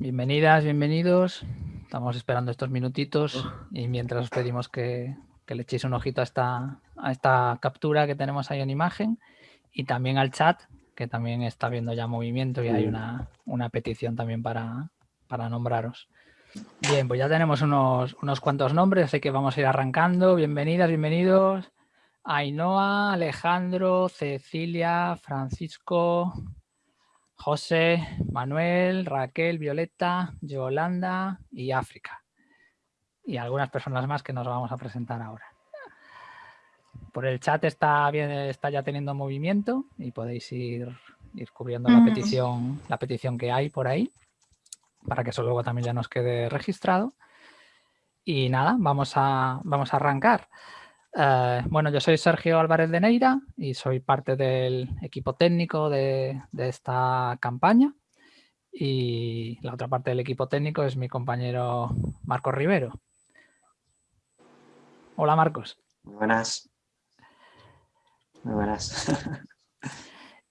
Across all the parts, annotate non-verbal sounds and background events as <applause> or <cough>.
Bienvenidas, bienvenidos. Estamos esperando estos minutitos y mientras os pedimos que, le echéis un ojito a esta, a esta captura que tenemos ahí en imagen y también al chat, que también está viendo ya movimiento y hay una, petición también para, para, nombraros. Bien, pues ya tenemos unos, unos cuantos nombres, así que vamos a ir arrancando. Bienvenidas, bienvenidos. Ainhoa, Alejandro, Cecilia, Francisco, José, Manuel, Raquel, Violeta, Yolanda y África. Y algunas personas más que nos vamos a presentar ahora. Por el chat está, bien, está ya teniendo movimiento y podéis ir, ir cubriendo la, petición, la petición que hay por ahí para que eso luego también ya nos quede registrado. Y nada, vamos a, vamos a arrancar. Eh, bueno, yo soy Sergio Álvarez de Neira y soy parte del equipo técnico de, esta campaña. Y la otra parte del equipo técnico es mi compañero Marcos Rivero. Hola Marcos. Muy buenas. Muy buenas. <laughs>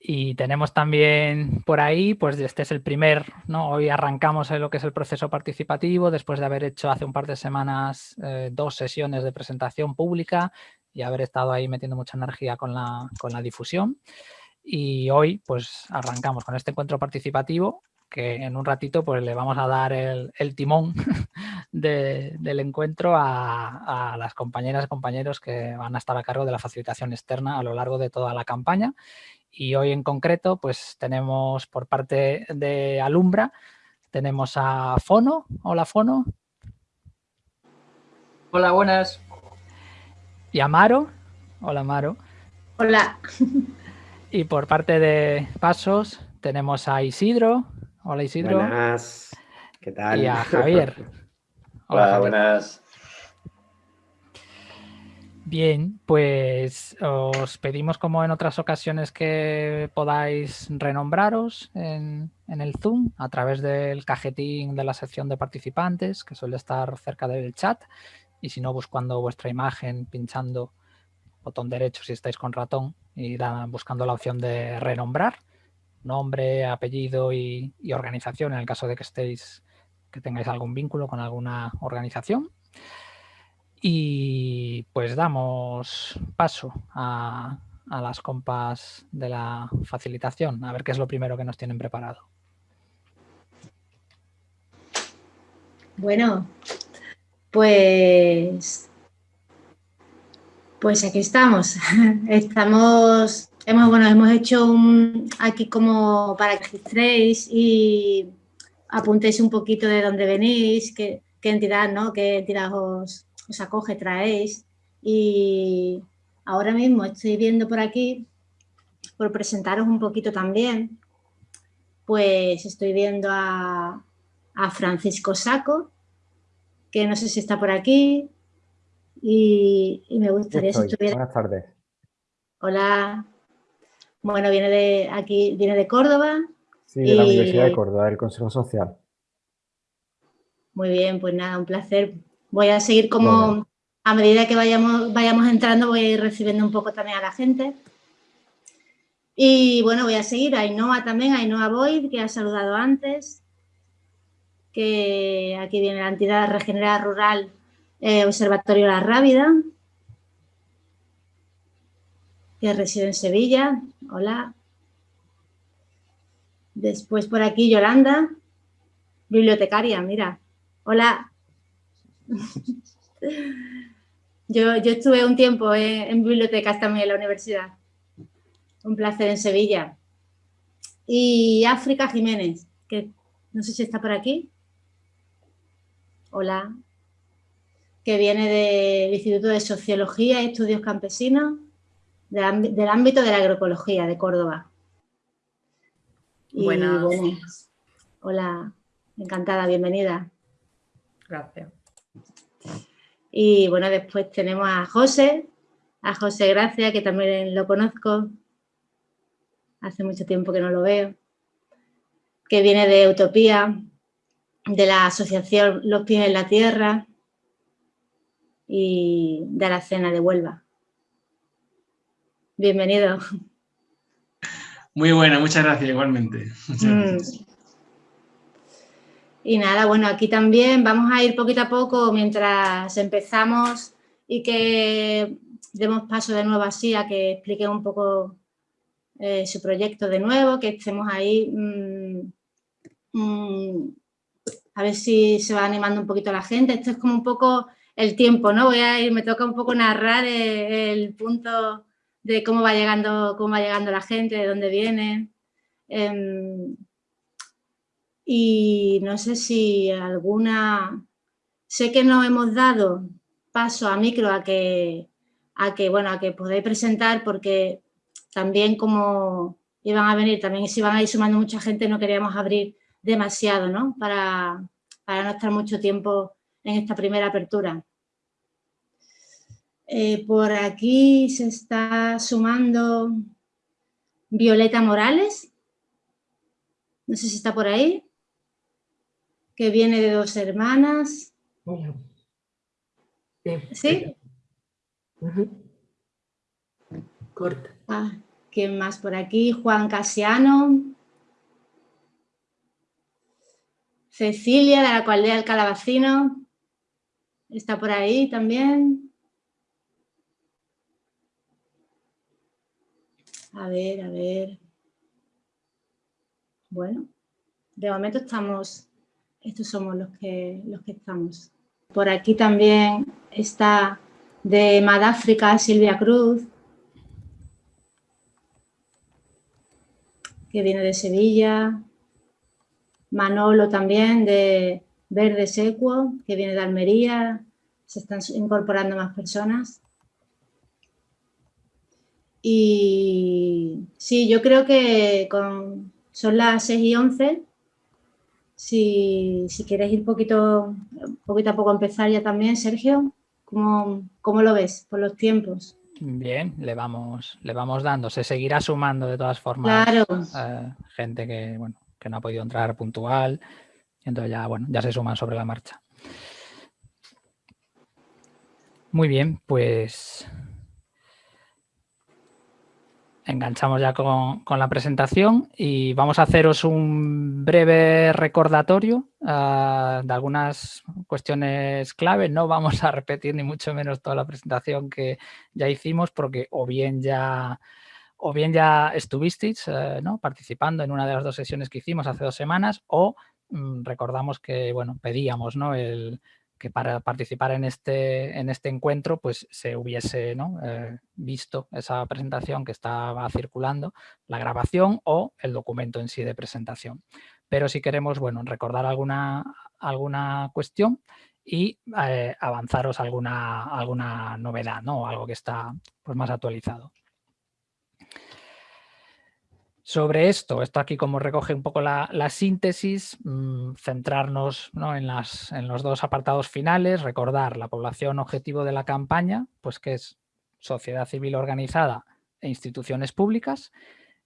Y tenemos también por ahí, pues este es el primer, ¿no? Hoy arrancamos en lo que es el proceso participativo, después de haber hecho hace un par de semanas eh, dos sesiones de presentación pública y haber estado ahí metiendo mucha energía con la, con la difusión. Y hoy pues arrancamos con este encuentro participativo que en un ratito pues le vamos a dar el, timón <laughs> del encuentro a, a, las compañeras y compañeros que van a estar a cargo de la facilitación externa a lo largo de toda la campaña y hoy en concreto pues tenemos por parte de Alumbra, tenemos a Fono. Hola Fono. Hola, buenas. Y a Maro. Hola Maro. Hola. Y por parte de Pasos tenemos a Isidro. Hola Isidro. Buenas. ¿Qué tal? Y a Javier. <laughs> Hola, buenas. Bien, pues os pedimos como en otras ocasiones que podáis renombraros en, el Zoom a través del cajetín de la sección de participantes que suele estar cerca del chat y si no buscando vuestra imagen, pinchando botón derecho si estáis con ratón y buscando la opción de renombrar, nombre, apellido y, organización en el caso de que estéis que tengáis algún vínculo con alguna organización. Y pues damos paso a, las compas de la facilitación, a ver qué es lo primero que nos tienen preparado. Bueno, pues, pues aquí estamos. <laughs> Estamos, hemos, bueno, hemos hecho un, aquí como para que registréis y apuntéis un poquito de dónde venís, qué, qué entidad, ¿no? Qué entidad os, os acoge, traéis. Y ahora mismo estoy viendo por aquí, por presentaros un poquito también, pues estoy viendo a, Francisco Saco, que no sé si está por aquí, y, me gustaría si estuviera... Buenas tardes. Hola. Bueno, viene de aquí, viene de Córdoba. Sí, de la Universidad de Córdoba, del Consejo Social. Muy bien, pues nada, un placer Voy a seguir como, a medida que vayamos, vayamos entrando, voy a ir recibiendo un poco también a la gente. Y bueno, voy a seguir a Ainhoa también, a Ainhoa Boyd, que ha saludado antes, que aquí viene la entidad regenerada rural eh, Observatorio La Rábida, que reside en Sevilla. Hola. Después por aquí Yolanda, bibliotecaria, mira. Hola. <laughs> yo, yo estuve un tiempo en, bibliotecas también en la universidad. Un placer en Sevilla. Y África Jiménez, que no sé si está por aquí. Hola. Que viene del Instituto de Sociología y Estudios Campesinos del, ámbito de la agroecología de Córdoba. Buenas. hola, encantada, bienvenida. Gracias. Y bueno, después tenemos a José, a José Gracia, que también lo conozco. Hace mucho tiempo que no lo veo. Que viene de Utopía, de la asociación Los Pies en la Tierra y de la Cena de Huelva. Bienvenido. Muy buena, muchas gracias igualmente. Mm. Y nada, bueno, aquí también vamos a ir poquito a poco mientras empezamos y que demos paso de nuevo así a que explique un poco eh, su proyecto de nuevo, que estemos ahí, mm, mm, a ver si se va animando un poquito la gente. Esto es como un poco el tiempo, ¿no? Voy a ir, me toca un poco narrar el, punto de cómo va llegando, cómo va llegando la gente, de dónde viene. Em, y no sé si alguna... Sé que no hemos dado paso a micro a que, a que, bueno, a que podáis presentar porque también como iban a venir, también si iban a ir sumando mucha gente, no queríamos abrir demasiado, ¿no? Para, para no estar mucho tiempo en esta primera apertura. Eh, por aquí se está sumando Violeta Morales. No sé si está por ahí. Que viene de dos hermanas. ¿Sí? Corta. Ah, ¿Quién más por aquí? Juan Casiano. Cecilia, de la Cualdea del Calabacino. Está por ahí también. A ver, a ver. Bueno, de momento estamos, estos somos los que, los que estamos. Por aquí también está de Madáfrica Silvia Cruz, que viene de Sevilla. Manolo también de Verde Secuo, que viene de Almería. Se están incorporando más personas. Y sí, yo creo que con, son las 6 y 11. Si, si quieres ir poquito, poquito a poco a empezar ya también, Sergio, ¿cómo, ¿cómo, lo ves por los tiempos? Bien, le vamos, le vamos dando. Se seguirá sumando de todas formas claro. eh, gente que, bueno, que no ha podido entrar puntual. Entonces ya, bueno, ya se suman sobre la marcha. Muy bien, pues enganchamos ya con, la presentación y vamos a haceros un breve recordatorio uh, de algunas cuestiones clave. No vamos a repetir ni mucho menos toda la presentación que ya hicimos porque o bien ya, o bien ya estuvisteis ¿no? participando en una de las dos sesiones que hicimos hace dos semanas o um, recordamos que bueno, pedíamos ¿no? el, que para participar en este, en este encuentro pues se hubiese ¿no? eh, visto esa presentación que estaba circulando, la grabación o el documento en sí de presentación. Pero si queremos bueno, recordar alguna, alguna cuestión y eh, avanzaros alguna, alguna novedad, ¿no? algo que está pues, más actualizado. Sobre esto, esto aquí como recoge un poco la, la síntesis, mmm, centrarnos ¿no? en, las, en, los dos apartados finales, recordar la población objetivo de la campaña, pues que es sociedad civil organizada e instituciones públicas,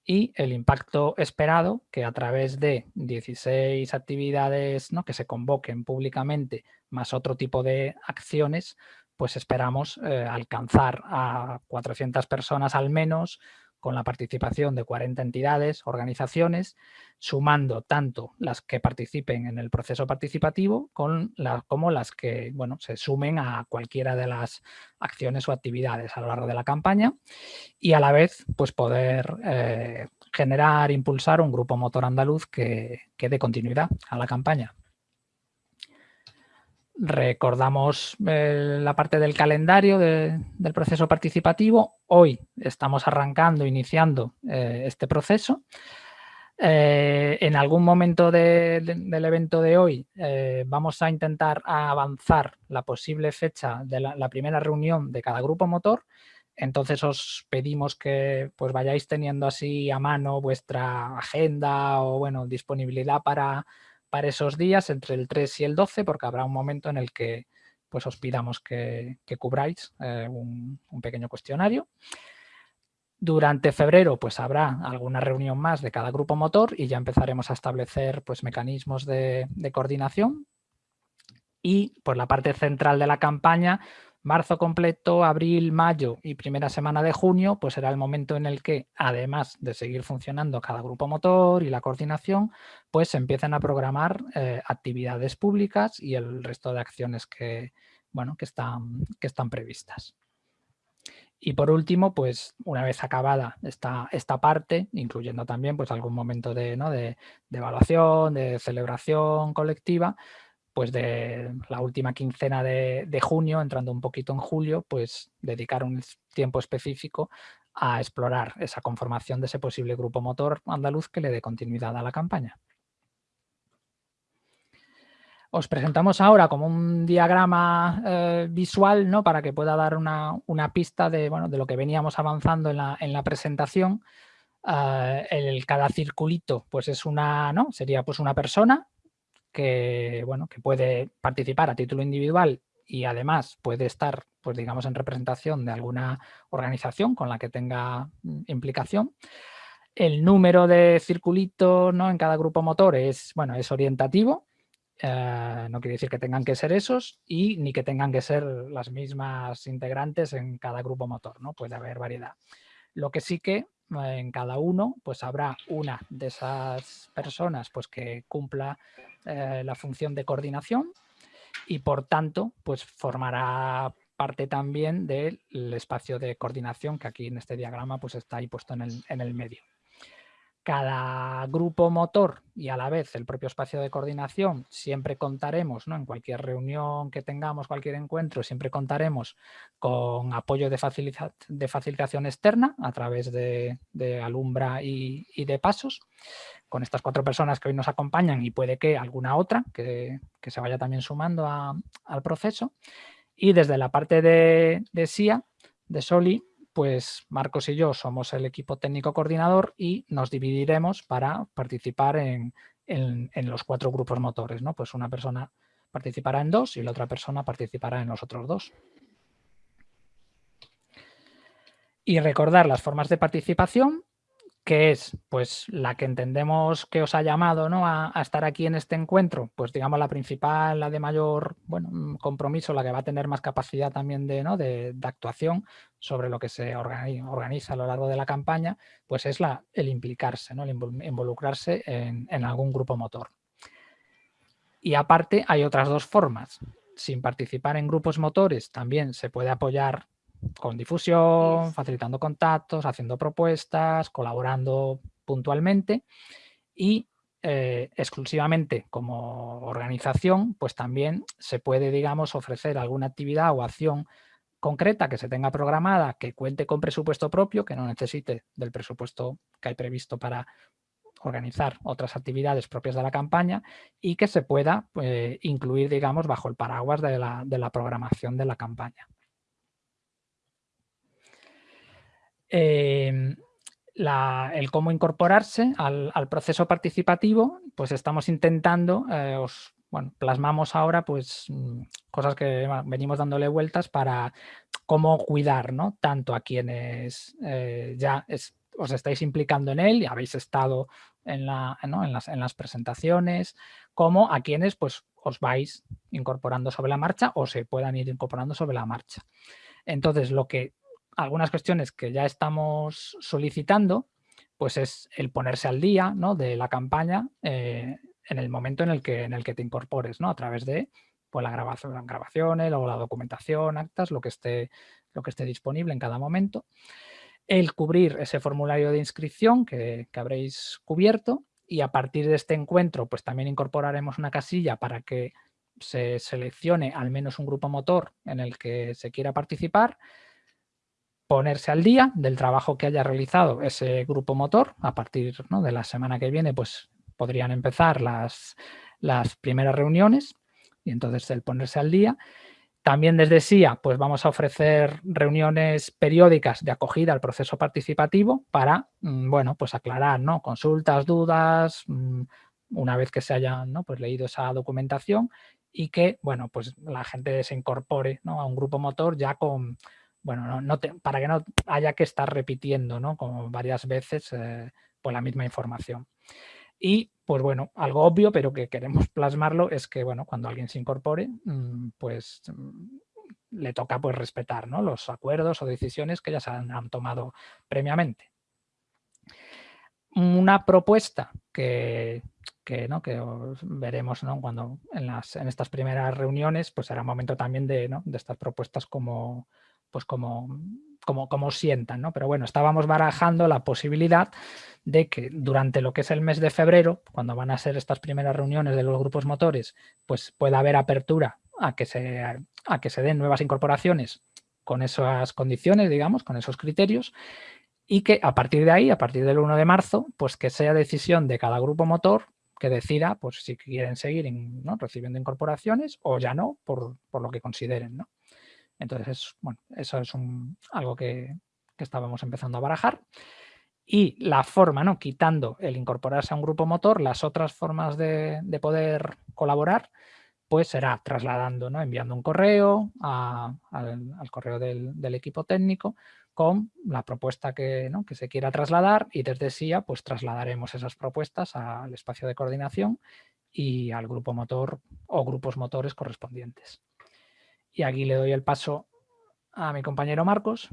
y el impacto esperado que a través de 16 actividades ¿no? que se convoquen públicamente más otro tipo de acciones, pues esperamos eh, alcanzar a 400 personas al menos con la participación de 40 entidades, organizaciones, sumando tanto las que participen en el proceso participativo con como las que bueno, se sumen a cualquiera de las acciones o actividades a lo largo de la campaña y a la vez pues poder eh, generar, impulsar un grupo motor andaluz que, que dé continuidad a la campaña. Recordamos eh, la parte del calendario de, del proceso participativo. Hoy estamos arrancando, iniciando eh, este proceso. Eh, en algún momento de, de, del evento de hoy vamos a intentar avanzar la posible fecha de la, la, primera reunión de cada grupo motor. Entonces os pedimos que pues vayáis teniendo así a mano vuestra agenda o bueno disponibilidad para para esos días entre el 3 y el 12 porque habrá un momento en el que pues os pidamos que, que cubráis eh, un, pequeño cuestionario. Durante febrero pues habrá alguna reunión más de cada grupo motor y ya empezaremos a establecer pues mecanismos de, de coordinación. Y por la parte central de la campaña Marzo completo, abril, mayo y primera semana de junio, pues será el momento en el que, además de seguir funcionando cada grupo motor y la coordinación, pues se empiezan a programar eh, actividades públicas y el resto de acciones que, bueno, que, están, que están previstas. Y por último, pues una vez acabada esta, esta parte, incluyendo también pues algún momento de, ¿no? de, de evaluación, de celebración colectiva, pues de la última quincena de, junio, entrando un poquito en julio, pues dedicar un tiempo específico a explorar esa conformación de ese posible grupo motor andaluz que le dé continuidad a la campaña. Os presentamos ahora como un diagrama eh, visual ¿no? para que pueda dar una, pista de, bueno, de, lo que veníamos avanzando en la, presentación. Eh, el, cada circulito pues es una, ¿no? sería pues una persona que, bueno, que puede participar a título individual y además puede estar, pues digamos, en representación de alguna organización con la que tenga mm, implicación. El número de circulitos ¿no? en cada grupo motor es, bueno, es orientativo, eh, no quiere decir que tengan que ser esos y ni que tengan que ser las mismas integrantes en cada grupo motor, ¿no? puede haber variedad. Lo que sí que en cada uno pues habrá una de esas personas pues que cumpla eh, la función de coordinación y por tanto pues formará parte también del espacio de coordinación que aquí en este diagrama pues está ahí puesto en el, en el medio cada grupo motor y a la vez el propio espacio de coordinación, siempre contaremos, ¿no? en cualquier reunión que tengamos, cualquier encuentro, siempre contaremos con apoyo de, de facilitación externa a través de, Alumbra y, de Pasos, con estas cuatro personas que hoy nos acompañan y puede que alguna otra que, se vaya también sumando al proceso. Y desde la parte de, de SIA, de SOLI, pues Marcos y yo somos el equipo técnico coordinador y nos dividiremos para participar en, los cuatro grupos motores. ¿no? Pues una persona participará en dos y la otra persona participará en los otros dos. Y recordar las formas de participación que es pues la que entendemos que os ha llamado ¿no? a, estar aquí en este encuentro, pues digamos la principal, la de mayor bueno, mm, compromiso, la que va a tener más capacidad también de, ¿no? de, actuación sobre lo que se organiza, a lo largo de la campaña, pues es la, el implicarse, ¿no? el involucrarse en, en algún grupo motor. Y aparte hay otras dos formas. Sin participar en grupos motores también se puede apoyar con difusión, facilitando contactos, haciendo propuestas, colaborando puntualmente y eh, exclusivamente como organización, pues también se puede, digamos, ofrecer alguna actividad o acción concreta que se tenga programada, que cuente con presupuesto propio, que no necesite del presupuesto que hay previsto para organizar otras actividades propias de la campaña y que se pueda eh, incluir, digamos, bajo el paraguas de la programación de la campaña. Em, el cómo incorporarse al, proceso participativo, pues estamos intentando, eh, os, plasmamos ahora pues mm, cosas que venimos dándole vueltas para cómo cuidar, ¿no? Tanto a quienes eh, ya os estáis implicando en él y habéis estado en, las, en las presentaciones, como a quienes pues os vais incorporando sobre la marcha o se puedan ir incorporando sobre la marcha. Entonces, lo que algunas cuestiones que ya estamos solicitando, pues es el ponerse al día ¿no? de la campaña eh, en el momento en el que, en el que te incorpores, ¿no? a través de pues, la grabación, grabaciones, luego la documentación, actas, lo que, esté, lo que esté disponible en cada momento. El cubrir ese formulario de inscripción que, que habréis cubierto y a partir de este encuentro pues también incorporaremos una casilla para que se seleccione al menos un grupo motor en el que se quiera participar ponerse al día del trabajo que haya realizado ese grupo motor. A partir de la semana que viene pues podrían empezar las, las primeras reuniones y entonces el ponerse al día. También desde SIA pues vamos a ofrecer reuniones periódicas de acogida al proceso participativo para mm, bueno, pues aclarar ¿no? consultas, dudas, mm, una vez que se hayan pues leído esa documentación y que bueno, pues la gente se incorpore a un grupo motor ya con, bueno, no, para que no haya que estar repitiendo, ¿no? Como varias veces eh, pues la misma información. Y, pues bueno, algo obvio, pero que queremos plasmarlo, es que, bueno, cuando alguien se incorpore, mm, pues mm, le toca pues respetar ¿no? los acuerdos o decisiones que ya se han, tomado previamente. Una propuesta que, ¿no? que veremos ¿no? cuando en, las, en estas primeras reuniones, pues será momento también de, ¿no? de estas propuestas como, pues como, como, como sientan, ¿no? Pero bueno, estábamos barajando la posibilidad de que durante lo que es el mes de febrero, cuando van a ser estas primeras reuniones de los grupos motores, pues pueda haber apertura a que se, a que se den nuevas incorporaciones con esas condiciones, digamos, con esos criterios, y que a partir de ahí, a partir del 1 de marzo, pues que sea decisión de cada grupo motor que decida pues si quieren seguir ¿no? recibiendo incorporaciones o ya no, por, por lo que consideren, ¿no? Entonces, bueno, eso es algo que, estábamos empezando a barajar. Y la forma, ¿no? quitando el incorporarse a un grupo motor, las otras formas de, poder colaborar, pues será trasladando, ¿no? enviando un correo al, correo del, equipo técnico con la propuesta que, que se quiera trasladar y desde SIA pues trasladaremos esas propuestas al espacio de coordinación y al grupo motor o grupos motores correspondientes. Y aquí le doy el paso a mi compañero Marcos.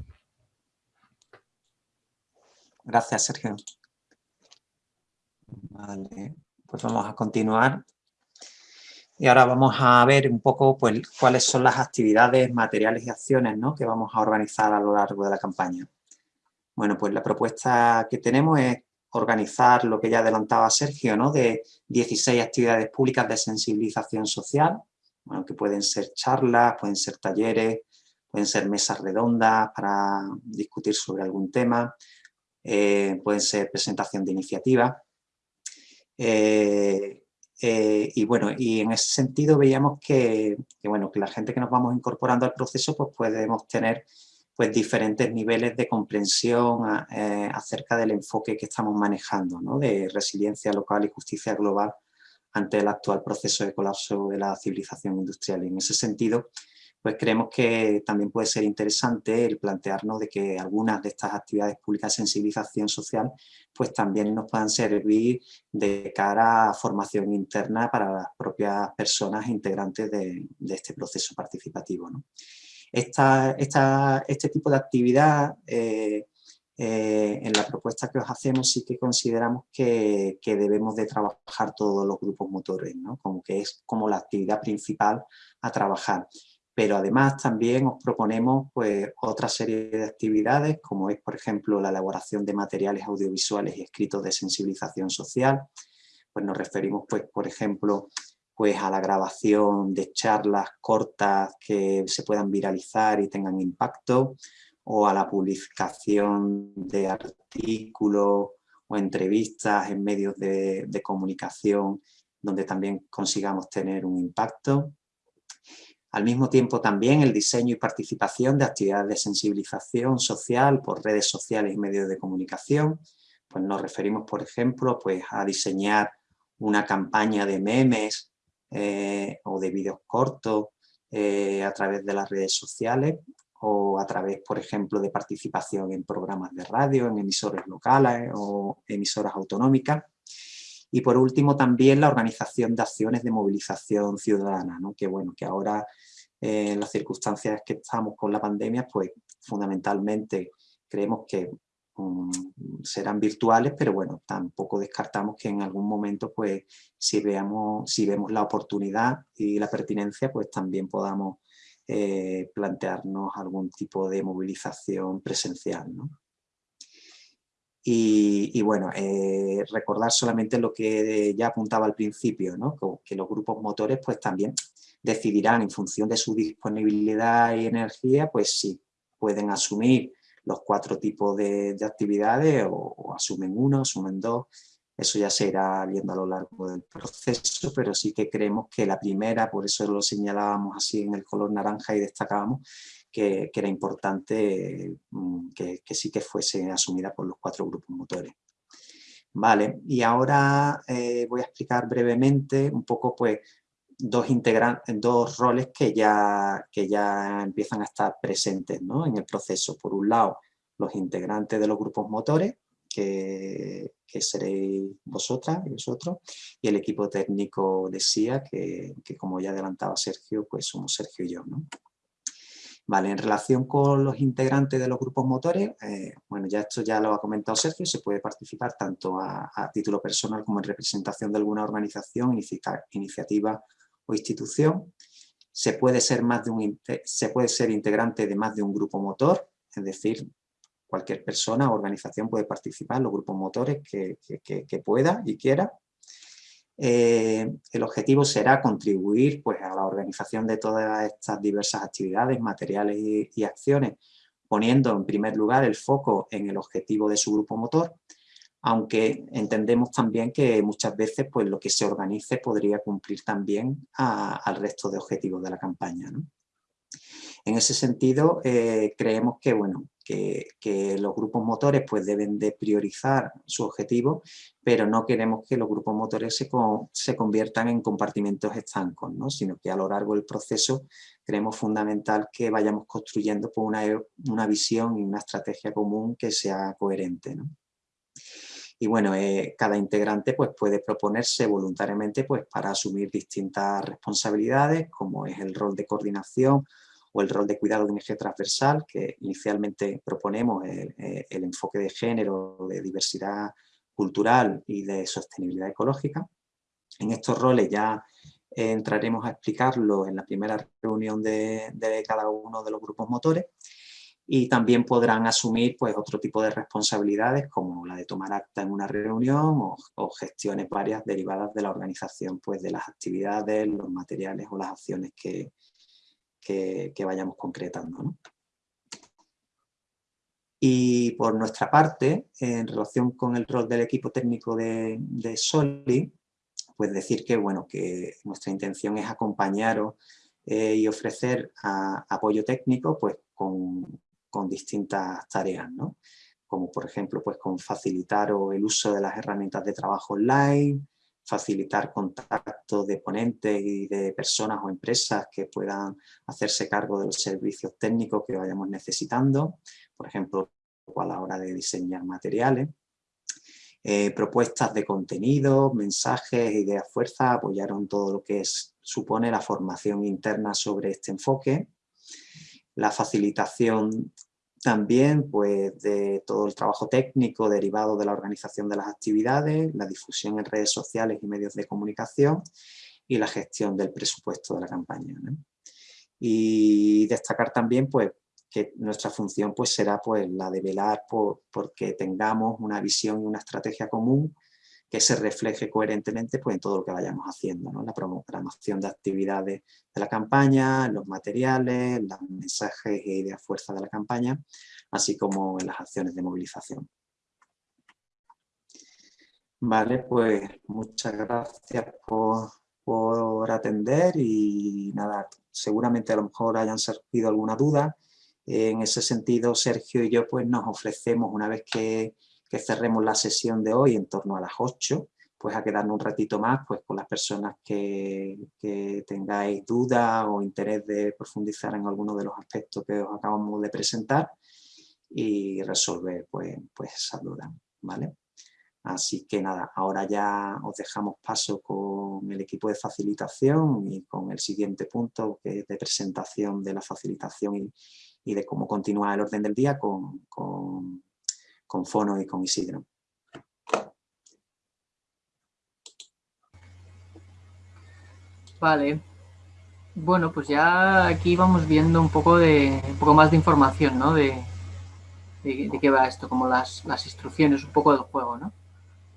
Gracias, Sergio. Vale, pues vamos a continuar. Y ahora vamos a ver un poco pues, cuáles son las actividades, materiales y acciones ¿no? que vamos a organizar a lo largo de la campaña. Bueno, pues la propuesta que tenemos es organizar lo que ya adelantaba Sergio, ¿no? de 16 actividades públicas de sensibilización social, que pueden ser charlas, pueden ser talleres, pueden ser mesas redondas para discutir sobre algún tema, eh, pueden ser presentación de iniciativas. Eh, eh, y bueno, y en ese sentido veíamos que, bueno, que la gente que nos vamos incorporando al proceso pues podemos tener pues diferentes niveles de comprensión acerca del enfoque que estamos manejando, ¿no? de resiliencia local y justicia global ante el actual proceso de colapso de la civilización industrial. Y en ese sentido, pues creemos que también puede ser interesante el plantearnos de que algunas de estas actividades públicas de sensibilización social pues también nos puedan servir de cara a formación interna para las propias personas integrantes de, este proceso participativo. Esta, este tipo de actividad eh, eh, en la propuesta que os hacemos sí que consideramos que, debemos de trabajar todos los grupos motores, ¿no? como que es como la actividad principal a trabajar. Pero además también os proponemos pues, otra serie de actividades, como es por ejemplo la elaboración de materiales audiovisuales y escritos de sensibilización social. Pues nos referimos, pues, por ejemplo, pues, a la grabación de charlas cortas que se puedan viralizar y tengan impacto, o a la publicación de artículos o entrevistas en medios de, comunicación donde también consigamos tener un impacto. Al mismo tiempo también el diseño y participación de actividades de sensibilización social por redes sociales y medios de comunicación. Pues nos referimos, por ejemplo, pues a diseñar una campaña de memes eh, o de vídeos cortos eh, a través de las redes sociales o a través, por ejemplo, de participación en programas de radio, en emisoras locales o emisoras autonómicas. Y por último también la organización de acciones de movilización ciudadana, ¿no? que bueno, que ahora eh, en las circunstancias que estamos con la pandemia, pues fundamentalmente creemos que mm, serán virtuales, pero bueno, tampoco descartamos que en algún momento, pues si, veamos, si vemos la oportunidad y la pertinencia, pues también podamos eh, plantearnos algún tipo de movilización presencial. Y, bueno, eh, recordar solamente lo que ya apuntaba al principio, que los grupos motores pues también decidirán en función de su disponibilidad y energía, pues si pueden asumir los cuatro tipos de, actividades o, asumen uno, asumen dos, eso ya se irá viendo a lo largo del proceso, pero sí que creemos que la primera, por eso lo señalábamos así en el color naranja y destacábamos, que, era importante mm, que, sí que fuese asumida por los cuatro grupos motores. Vale, y ahora eh, voy a explicar brevemente un poco pues dos, dos roles que ya, que ya empiezan a estar presentes en el proceso. Por un lado, los integrantes de los grupos motores, que, seréis vosotras y vosotros, y el equipo técnico de SIA, que, como ya adelantaba Sergio, pues somos Sergio y yo. Vale, en relación con los integrantes de los grupos motores, eh, bueno, ya esto ya lo ha comentado Sergio, se puede participar tanto a, título personal como en representación de alguna organización, iniciativa o institución. Se puede, ser más de un, se puede ser integrante de más de un grupo motor, es decir, cualquier persona o organización puede participar los grupos motores que, que pueda y quiera. Eh, el objetivo será contribuir pues, a la organización de todas estas diversas actividades, materiales y, acciones, poniendo en primer lugar el foco en el objetivo de su grupo motor, aunque entendemos también que muchas veces pues, lo que se organice podría cumplir también al resto de objetivos de la campaña. En ese sentido, eh, creemos que, bueno, que, los grupos motores pues, deben de priorizar su objetivo, pero no queremos que los grupos motores se, se conviertan en compartimentos estancos, ¿no? sino que a lo largo del proceso creemos fundamental que vayamos construyendo pues, una, una visión y una estrategia común que sea coherente. ¿no? Y bueno, eh, cada integrante pues, puede proponerse voluntariamente pues, para asumir distintas responsabilidades, como es el rol de coordinación o el rol de cuidado de un eje transversal, que inicialmente proponemos el, eh, el enfoque de género, de diversidad cultural y de sostenibilidad ecológica. En estos roles ya entraremos a explicarlo en la primera reunión de, de, cada uno de los grupos motores y también podrán asumir pues, otro tipo de responsabilidades como la de tomar acta en una reunión o, o gestiones varias derivadas de la organización pues, de las actividades, los materiales o las acciones que, que, vayamos concretando. Y por nuestra parte, en relación con el rol del equipo técnico de, de Soli, pues decir que, bueno, que nuestra intención es acompañaros eh, y ofrecer apoyo técnico pues, con, con distintas tareas, ¿no? como por ejemplo pues, con facilitar el uso de las herramientas de trabajo online, facilitar contacto de ponentes y de personas o empresas que puedan hacerse cargo de los servicios técnicos que vayamos necesitando, por ejemplo, a la hora de diseñar materiales. Eh, propuestas de contenido, mensajes, ideas fuerza, apoyaron todo lo que es, supone la formación interna sobre este enfoque, la facilitación también pues, de todo el trabajo técnico derivado de la organización de las actividades, la difusión en redes sociales y medios de comunicación y la gestión del presupuesto de la campaña. Y destacar también pues, que nuestra función pues, será pues, la de velar por porque tengamos una visión y una estrategia común que se refleje coherentemente pues, en todo lo que vayamos haciendo, ¿no? la programación de actividades de la campaña, los materiales, los mensajes y ideas fuerza de la campaña, así como en las acciones de movilización. Vale, pues muchas gracias por, por atender y nada, seguramente a lo mejor hayan surgido alguna duda. En ese sentido, Sergio y yo pues nos ofrecemos una vez que que cerremos la sesión de hoy en torno a las 8, pues a quedarnos un ratito más pues con las personas que, tengáis dudas o interés de profundizar en alguno de los aspectos que os acabamos de presentar y resolver pues, pues esas dudas, ¿vale? Así que nada, ahora ya os dejamos paso con el equipo de facilitación y con el siguiente punto que es de presentación de la facilitación y, de cómo continúa el orden del día con con Fono y con Isidro. Vale. Bueno, pues ya aquí vamos viendo un poco de un poco más de información, ¿no? De, de, qué va esto, como las, instrucciones, un poco del juego, ¿no?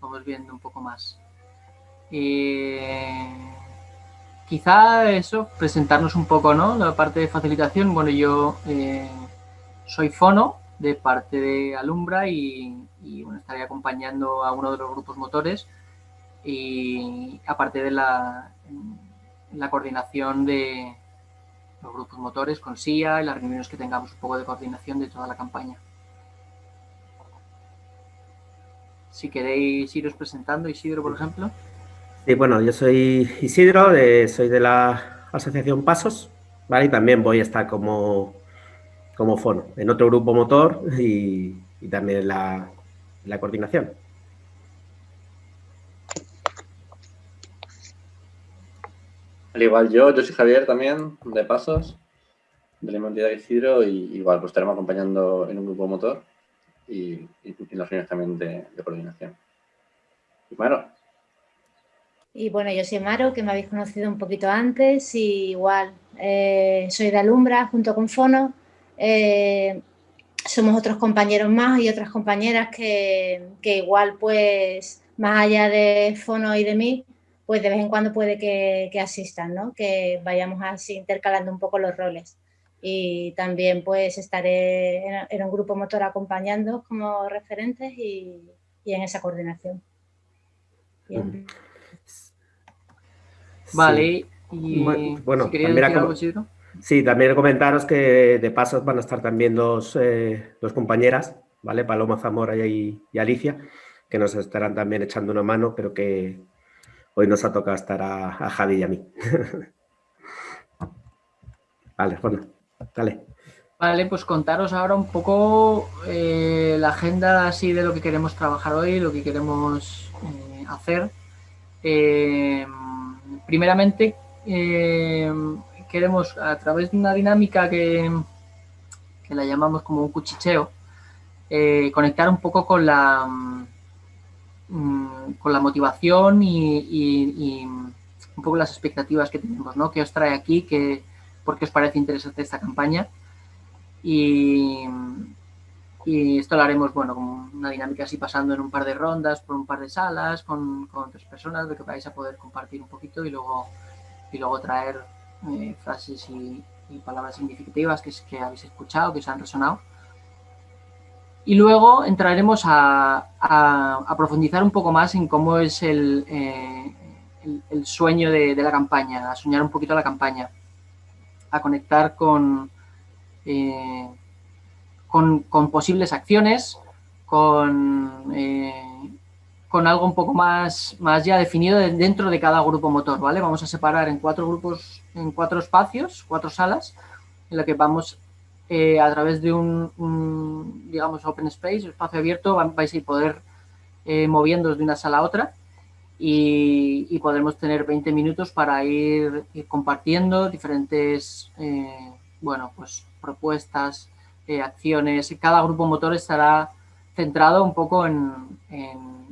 Vamos viendo un poco más. Eh, quizá eso, presentarnos un poco, ¿no? La parte de facilitación. Bueno, yo eh, soy Fono, de parte de Alumbra y, bueno, estaré acompañando a uno de los grupos motores y aparte de la, la coordinación de los grupos motores con SIA y las reuniones que tengamos un poco de coordinación de toda la campaña. Si queréis iros presentando, Isidro, por ejemplo. Sí, bueno, yo soy Isidro, soy de la Asociación Pasos, ¿vale? Y también voy a estar como como fono, en otro grupo motor y, también en la, la coordinación. Al igual yo, yo soy Javier también, de Pasos. de la Inmunidad de Isidro y igual pues estaremos acompañando en un grupo motor y, y, las reuniones también de, coordinación. Maro. Y bueno, yo soy Maro, que me habéis conocido un poquito antes y igual eh, soy de Alumbra junto con Fono. Eh, somos otros compañeros más y otras compañeras que, que, igual pues más allá de Fono y de mí, pues de vez en cuando puede que, que asistan, ¿no? que vayamos así intercalando un poco los roles. Y también pues estaré en, un grupo motor acompañando como referentes y, en esa coordinación. Vale, y bueno, también Sí, también comentaros que de pasos van a estar también dos, eh, dos compañeras, ¿vale? Paloma Zamora y, Alicia, que nos estarán también echando una mano, pero que hoy nos ha tocado estar a, a Javi y a mí. <laughs> vale, bueno. Vale, pues contaros ahora un poco eh, la agenda así de lo que queremos trabajar hoy, lo que queremos eh, hacer. Primeramente, queremos a través de una dinámica que, que la llamamos como un cuchicheo, conectar un poco con la, mm, con la motivación y, un poco las expectativas que tenemos, ¿no? ¿Qué os trae aquí? que por qué os parece interesante esta campaña. Y, esto lo haremos, bueno, como una dinámica así pasando en un par de rondas, por un par de salas, con, con otras personas, de que vais a poder compartir un poquito y luego, y luego traer eh, frases y, palabras significativas que, que habéis escuchado, que os han resonado. Y luego entraremos a, profundizar un poco más en cómo es el, eh, sueño de, la campaña, a soñar un poquito la campaña a conectar con, eh, con, posibles acciones, con, con algo un poco más, más ya definido dentro de cada grupo motor, ¿vale? Vamos a separar en cuatro grupos, en cuatro espacios, cuatro salas, en la que vamos eh, a través de un, digamos, open space, espacio abierto, vais a poder eh, moviéndoos de una sala a otra y, podremos tener 20 minutos para ir, compartiendo diferentes, eh, bueno, pues propuestas, eh, acciones. Cada grupo motor estará centrado un poco en, en,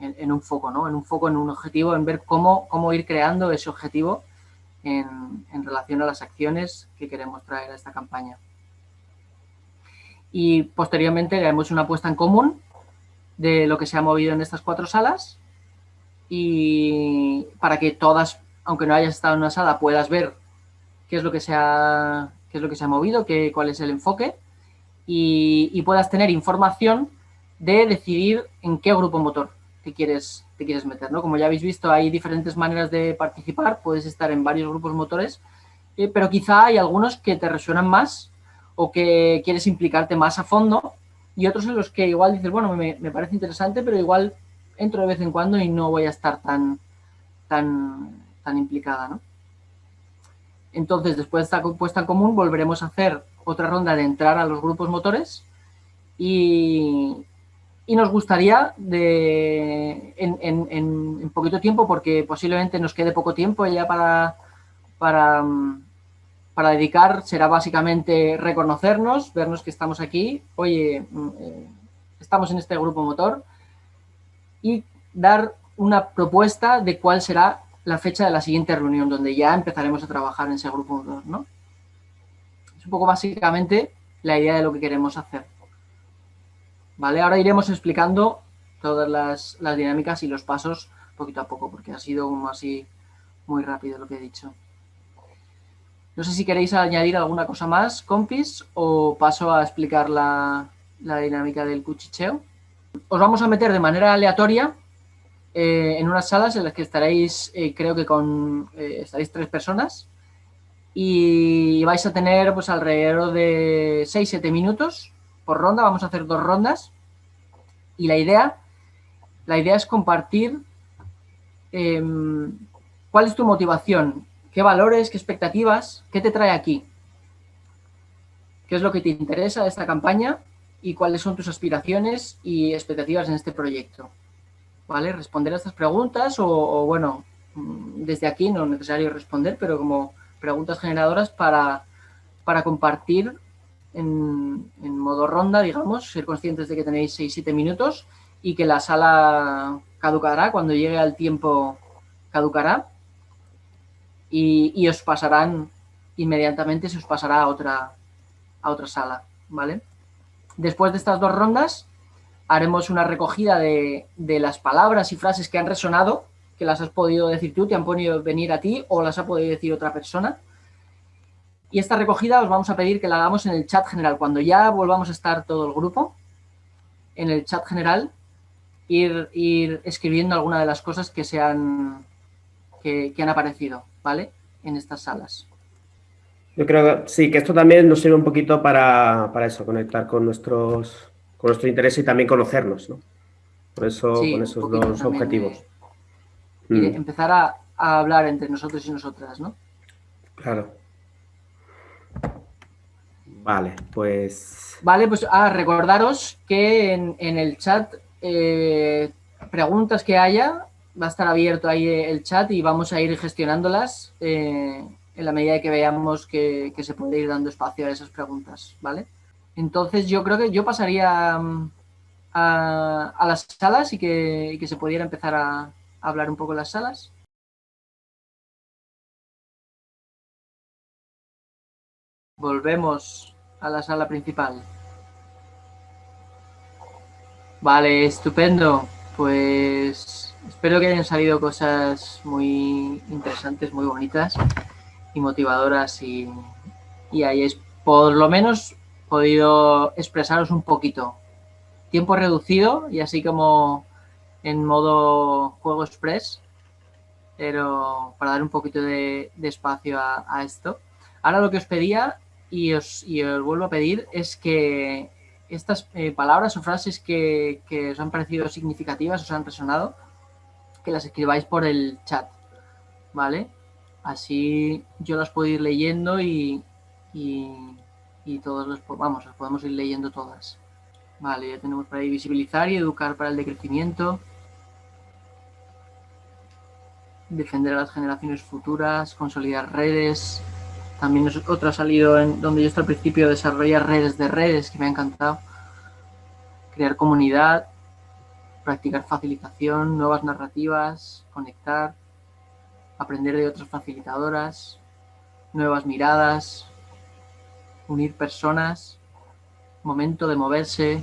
un foco, ¿no? En un foco, en un objetivo, en ver cómo, cómo ir creando ese objetivo en, en relación a las acciones que queremos traer a esta campaña. Y posteriormente haremos una puesta en común de lo que se ha movido en estas cuatro salas y para que todas, aunque no hayas estado en una sala, puedas ver qué es lo que se ha, qué es lo que se ha movido, qué, cuál es el enfoque y, puedas tener información de decidir en qué grupo motor te quieres, te quieres meter. ¿no? Como ya habéis visto, hay diferentes maneras de participar, puedes estar en varios grupos motores, eh, pero quizá hay algunos que te resuenan más o que quieres implicarte más a fondo y otros en los que igual dices, bueno, me, me parece interesante, pero igual entro de vez en cuando y no voy a estar tan, tan, tan implicada, ¿no? Entonces, después de esta puesta en común, volveremos a hacer otra ronda de entrar a los grupos motores y, y nos gustaría en, poquito tiempo, porque posiblemente nos quede poco tiempo ya para, para, para dedicar, será básicamente reconocernos, vernos que estamos aquí, oye, mm, eh, estamos en este grupo motor, y dar una propuesta de cuál será la fecha de la siguiente reunión, donde ya empezaremos a trabajar en ese grupo, ¿no? Es un poco básicamente la idea de lo que queremos hacer. ¿Vale? Ahora iremos explicando todas las, dinámicas y los pasos poquito a poco, porque ha sido como así muy rápido lo que he dicho. No sé si queréis añadir alguna cosa más, compis, o paso a explicar la, la dinámica del cuchicheo os vamos a meter de manera aleatoria eh, en unas salas en las que estaréis, eh, creo que con, eh, estaréis tres personas y vais a tener pues alrededor de 6-7 minutos por ronda, vamos a hacer dos rondas y la idea, la idea es compartir em, cuál es tu motivación, qué valores, qué expectativas, qué te trae aquí, qué es lo que te interesa de esta campaña y cuáles son tus aspiraciones y expectativas en este proyecto. ¿Vale? Responder a estas preguntas o, bueno, mm, desde aquí no es necesario responder, pero como preguntas generadoras para, para compartir en, modo ronda, digamos, ser conscientes de que tenéis 6-7 minutos y que la sala caducará, cuando llegue al tiempo caducará y, y, os pasarán inmediatamente, se os pasará a otra, a otra sala, ¿vale? Después de estas dos rondas haremos una recogida de, de, las palabras y frases que han resonado, que las has podido decir tú, te han podido venir a ti o las ha podido decir otra persona. Y esta recogida os vamos a pedir que la hagamos en el chat general. Cuando ya volvamos a estar todo el grupo, en el chat general, ir, ir escribiendo alguna de las cosas que, se han, que, que han aparecido, ¿vale? En estas salas. Yo creo que sí, que esto también nos sirve un poquito para, para eso, conectar con nuestros con nuestro interés y también conocernos, ¿no? Por eso, sí, con esos dos objetivos. De, mm. Empezar a, a, hablar entre nosotros y nosotras, ¿no? Claro. Vale, pues... Vale, pues ah, recordaros que en, en el chat, eh, preguntas que haya, va a estar abierto ahí el chat y vamos a ir gestionándolas eh, en la medida que veamos que, que, se puede ir dando espacio a esas preguntas, ¿vale? Entonces yo creo que yo pasaría mm, a, a las salas y que, que, se pudiera empezar a, a hablar un poco en las salas. Volvemos a la sala principal. Vale, estupendo. Pues espero que hayan salido cosas muy interesantes, muy bonitas y motivadoras y, y hayáis por lo menos podido expresaros un poquito. Tiempo reducido y así como en modo juego express, pero para dar un poquito de, de espacio a, a, esto. Ahora lo que os pedía y os, y os vuelvo a pedir es que estas eh, palabras o frases que, que, os han parecido significativas, os han resonado, que las escribáis por el chat, ¿vale? Así yo las puedo ir leyendo y, y, y todos los, vamos, las podemos ir leyendo todas. Vale, ya tenemos para ahí visibilizar y educar para el decrecimiento. Defender a las generaciones futuras, consolidar redes. También otro ha salido en donde yo estoy al principio, desarrollar redes de redes, que me ha encantado. Crear comunidad, practicar facilitación, nuevas narrativas, conectar, aprender de otras facilitadoras, nuevas miradas, unir personas, momento de moverse,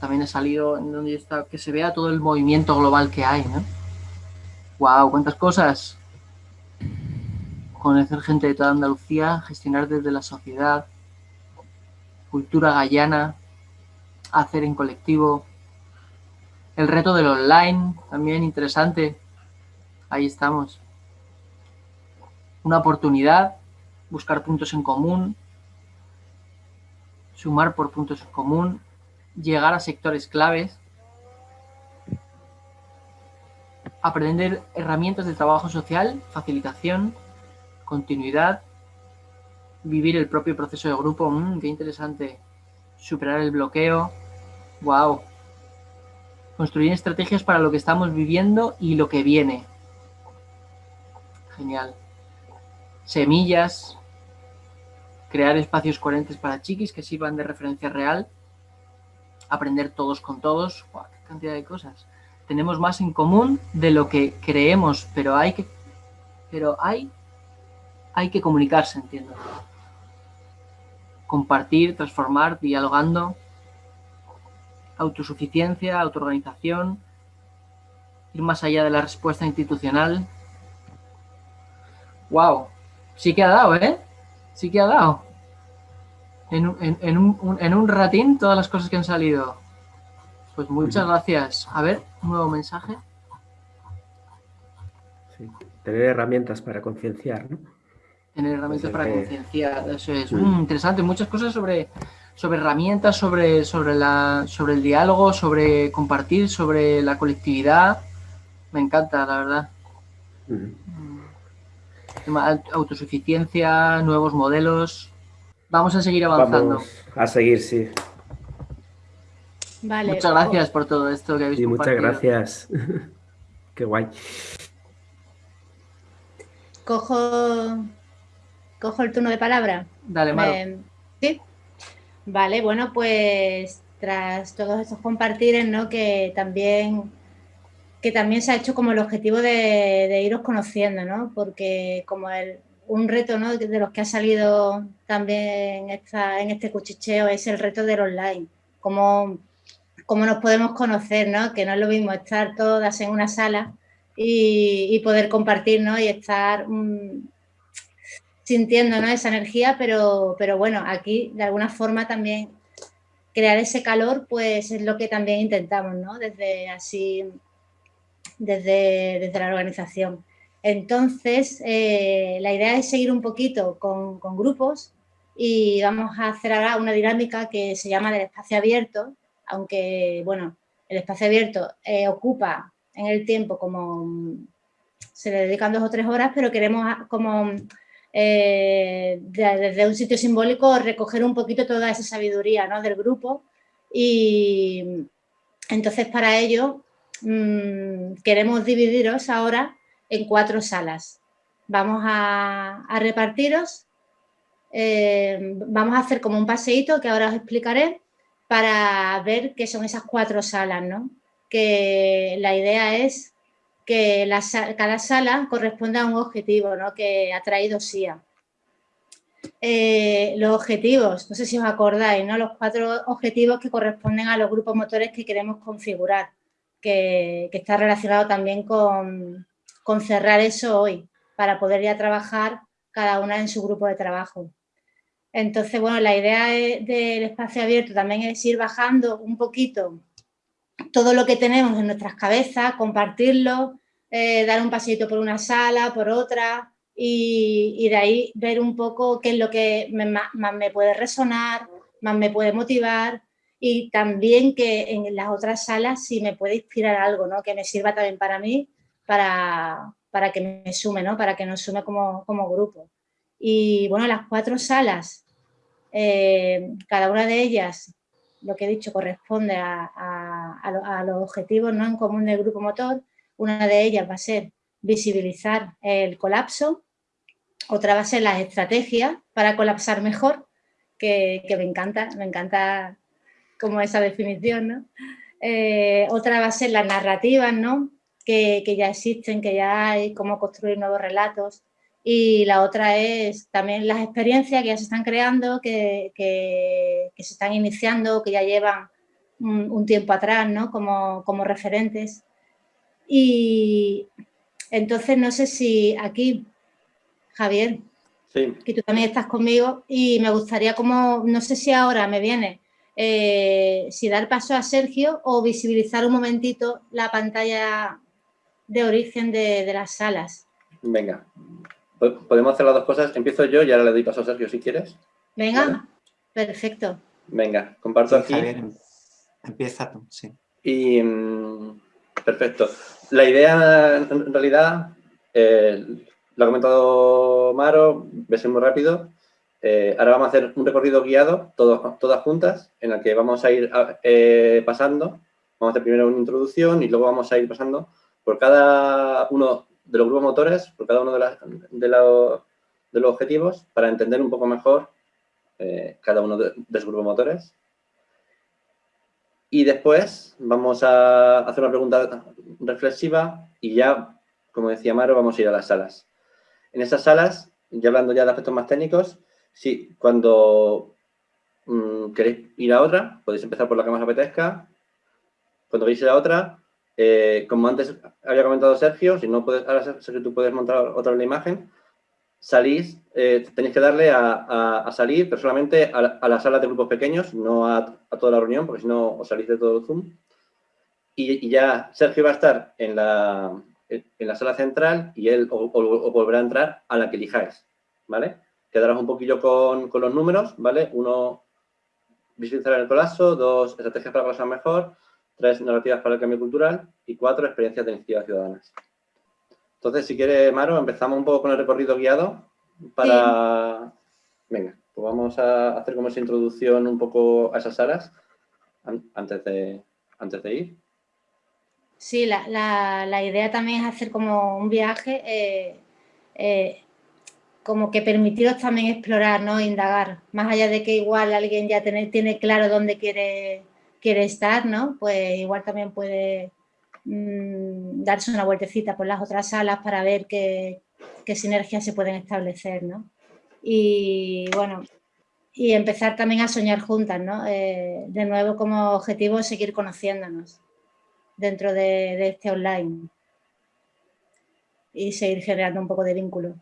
también ha salido en donde está, que se vea todo el movimiento global que hay, ¿no? ¡Wow! ¡Cuántas cosas! Conocer gente de toda Andalucía, gestionar desde la sociedad, cultura gallana, hacer en colectivo, el reto del online, también interesante, ahí estamos. Una oportunidad, buscar puntos en común, sumar por puntos en común, llegar a sectores claves, aprender herramientas de trabajo social, facilitación, continuidad, vivir el propio proceso de grupo, mmm, qué interesante, superar el bloqueo, wow, construir estrategias para lo que estamos viviendo y lo que viene, genial, semillas, crear espacios coherentes para chiquis que sirvan de referencia real, aprender todos con todos, ¡Wow, qué cantidad de cosas. Tenemos más en común de lo que creemos, pero hay que, pero hay, hay que comunicarse, entiendo. Compartir, transformar, dialogando, autosuficiencia, autoorganización, ir más allá de la respuesta institucional. ¡Wow! Sí que ha dado, ¿eh? Sí que ha dado. En, en, en, un, en un ratín todas las cosas que han salido. Pues muchas gracias. A ver, un nuevo mensaje. Sí, tener herramientas para concienciar, ¿no? Tener herramientas para que... concienciar, eso es. Mm, interesante, muchas cosas sobre, sobre herramientas, sobre, sobre, la, sobre el diálogo, sobre compartir, sobre la colectividad. Me encanta, la verdad. Uh -huh autosuficiencia, nuevos modelos. Vamos a seguir avanzando. Vamos a seguir, sí. Vale. Muchas gracias por todo esto que habéis sí, muchas gracias. <laughs> Qué guay. Cojo, cojo el turno de palabra. Dale, Maro. sí. Vale, bueno, pues tras todos estos compartires, ¿no? Que también, que también se ha hecho como el objetivo de, iros conociendo, ¿no? Porque como el, un reto, ¿no? De los que ha salido también esta, en este cuchicheo es el reto del online. Cómo, cómo nos podemos conocer, ¿no? Que no es lo mismo estar todas en una sala y, poder compartir, ¿no? Y estar mm, sintiendo ¿no? esa energía, pero, pero bueno, aquí de alguna forma también crear ese calor, pues es lo que también intentamos, ¿no? Desde así, desde, desde la organización. Entonces, eh, la idea es seguir un poquito con, con, grupos y vamos a hacer ahora una dinámica que se llama del espacio abierto, aunque, bueno, el espacio abierto eh, ocupa en el tiempo como se le dedican dos o tres horas, pero queremos como eh, desde un sitio simbólico recoger un poquito toda esa sabiduría ¿no? del grupo y entonces para ello mm, queremos dividiros ahora en cuatro salas. Vamos a, repartiros, eh, vamos a hacer como un paseíto que ahora os explicaré para ver qué son esas cuatro salas, ¿no? Que la idea es que cada sala corresponde a un objetivo ¿no? que ha traído SIA. Eh, los objetivos, no sé si os acordáis, ¿no? los cuatro objetivos que corresponden a los grupos motores que queremos configurar, que, está relacionado también con, cerrar eso hoy, para poder ya trabajar cada una en su grupo de trabajo. Entonces, bueno, la idea del espacio abierto también es ir bajando un poquito todo lo que tenemos en nuestras cabezas, compartirlo, eh, dar un paseito por una sala, por otra, y, de ahí ver un poco qué es lo que más, me puede resonar, más me puede motivar, y también que en las otras salas si me puede inspirar algo, ¿no? que me sirva también para mí, para, para que me sume, ¿no? para que nos sume como, como grupo. Y bueno, las cuatro salas, eh, cada una de ellas lo que he dicho corresponde a, los objetivos ¿no? en común del grupo motor. Una de ellas va a ser visibilizar el colapso, otra va a ser las estrategias para colapsar mejor, que, me encanta, me encanta como esa definición, ¿no? Eh, otra va a ser las narrativas, ¿no? Que, ya existen, que ya hay, cómo construir nuevos relatos. Y la otra es también las experiencias que ya se están creando, que, se están iniciando, que ya llevan un, tiempo atrás, ¿no? Como, como, referentes. Y entonces no sé si aquí, Javier, que tú también estás conmigo y me gustaría como, no sé si ahora me viene, eh, si dar paso a Sergio o visibilizar un momentito la pantalla de origen de las salas. Venga, podemos hacer las dos cosas. Empiezo yo y ahora le doy paso a Sergio si quieres. Venga, perfecto. Venga, comparto aquí. empieza tú, sí. Y mm, perfecto. La idea, en realidad, eh, lo ha comentado Maro, ves muy rápido. Eh, ahora vamos a hacer un recorrido guiado, todos, todas juntas, en el que vamos a ir eh, pasando. Vamos a hacer primero una introducción y luego vamos a ir pasando por cada uno de los grupos motores por cada uno de, de, los objetivos para entender un poco mejor eh, cada uno de, los grupos motores. Y después vamos a hacer una pregunta reflexiva y ya, como decía Maro, vamos a ir a las salas. En esas salas, ya hablando ya de aspectos más técnicos, sí, cuando mm, queréis ir a otra, podéis empezar por la que más apetezca. Cuando veis ir a otra, eh, como antes había comentado Sergio, si no puedes, ahora Sergio tú puedes montar otra la imagen, salís, eh, tenéis que darle a, salir, pero solamente a, la sala de grupos pequeños, no a, toda la reunión, porque si no os salís de todo el Zoom. Y, ya Sergio va a estar en la, en la sala central y él o, volverá a entrar a la que elijáis, ¿vale? Quedarás un poquillo con, con los números, ¿vale? Uno, visualizar el colapso, dos, estrategias para pasar mejor, tres narrativas para el cambio cultural y cuatro experiencias de iniciativas ciudadanas. Entonces, si quiere, Maro, empezamos un poco con el recorrido guiado para... Venga, pues vamos a hacer como esa introducción un poco a esas salas antes de, antes de ir. Sí, la, idea también es hacer como un viaje, eh, eh, como que permitiros también explorar, ¿no? Indagar, más allá de que igual alguien ya tiene, tiene claro dónde quiere, quiere estar, ¿no? Pues igual también puede mm, darse una vueltecita por las otras salas para ver qué, qué sinergias se pueden establecer, ¿no? Y bueno, y empezar también a soñar juntas, ¿no? Eh, de nuevo como objetivo seguir conociéndonos dentro de, este online y seguir generando un poco de vínculo.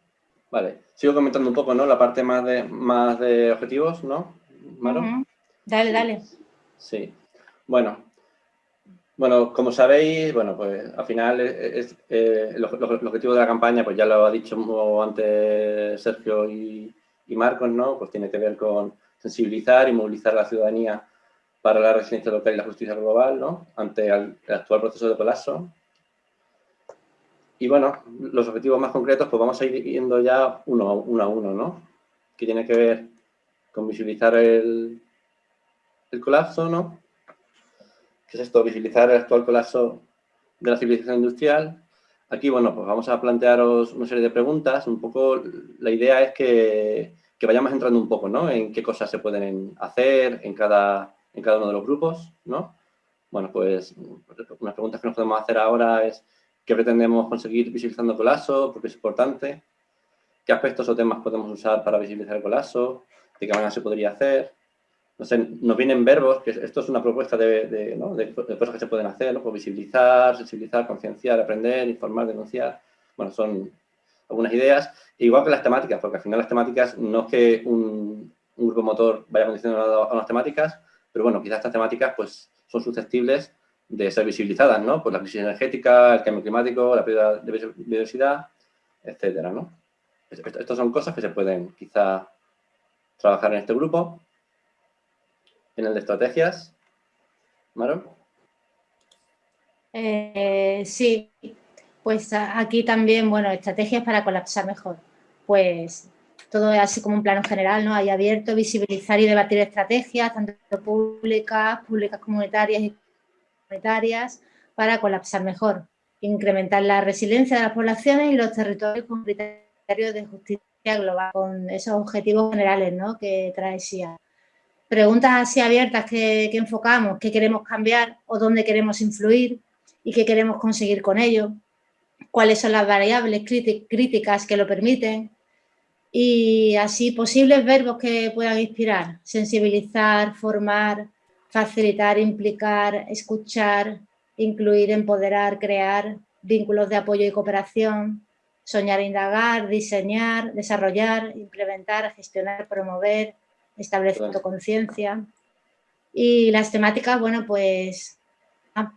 Vale, sigo comentando un poco, ¿no? La parte más de, más de objetivos, ¿no? Maro. Dale, dale. Sí. Bueno, bueno, como sabéis, bueno, pues al final es, eh, el, objetivo de la campaña, pues ya lo ha dicho antes Sergio y, Marcos, ¿no? Pues tiene que ver con sensibilizar y movilizar a la ciudadanía para la residencia local y la justicia global, ¿no? Ante el, actual proceso de colapso. Y bueno, los objetivos más concretos, pues vamos a ir viendo ya uno, a uno, ¿no? Que tiene que ver con visibilizar el, el colapso, ¿no? ¿Qué es esto? Visibilizar el actual colapso de la civilización industrial, Aquí, bueno, pues vamos a plantearos una serie de preguntas. Un poco, la idea es que, vayamos entrando un poco, ¿no? En qué cosas se pueden hacer en cada, en cada uno de los grupos, ¿no? Bueno, pues unas preguntas que nos podemos hacer ahora es ¿qué pretendemos conseguir visibilizando el colapso? Porque es importante. ¿Qué aspectos o temas podemos usar para visibilizar el colapso? ¿De qué manera se podría hacer? No nos vienen verbos, que esto es una propuesta de, cosas que se pueden hacer, ¿no? Pues visibilizar, sensibilizar, concienciar, aprender, informar, denunciar. Bueno, son algunas ideas. Igual que las temáticas, porque al final las temáticas no es que un, grupo motor vaya condicionado a unas temáticas, pero bueno, quizás estas temáticas pues son susceptibles de ser visibilizadas, ¿no? Pues la crisis energética, el cambio climático, la pérdida de biodiversidad, etcétera, ¿no? Estas son cosas que se pueden quizá trabajar en este grupo en el de estrategias. Maro. Eh, sí, pues aquí también, bueno, estrategias para colapsar mejor. Pues todo es así como un plano general, ¿no? Hay abierto, visibilizar y debatir estrategias, tanto públicas, públicas comunitarias y comunitarias, para colapsar mejor. Incrementar la resiliencia de las poblaciones y los territorios con criterios de justicia global, con esos objetivos generales, ¿no? Que trae SIA preguntas así abiertas que, enfocamos, qué queremos cambiar o dónde queremos influir y qué queremos conseguir con ello, cuáles son las variables críticas que lo permiten y así posibles verbos que puedan inspirar, sensibilizar, formar, facilitar, implicar, escuchar, incluir, empoderar, crear, vínculos de apoyo y cooperación, soñar, indagar, diseñar, desarrollar, implementar, gestionar, promover, estableciendo conciencia. Y las temáticas, bueno, pues... Ah,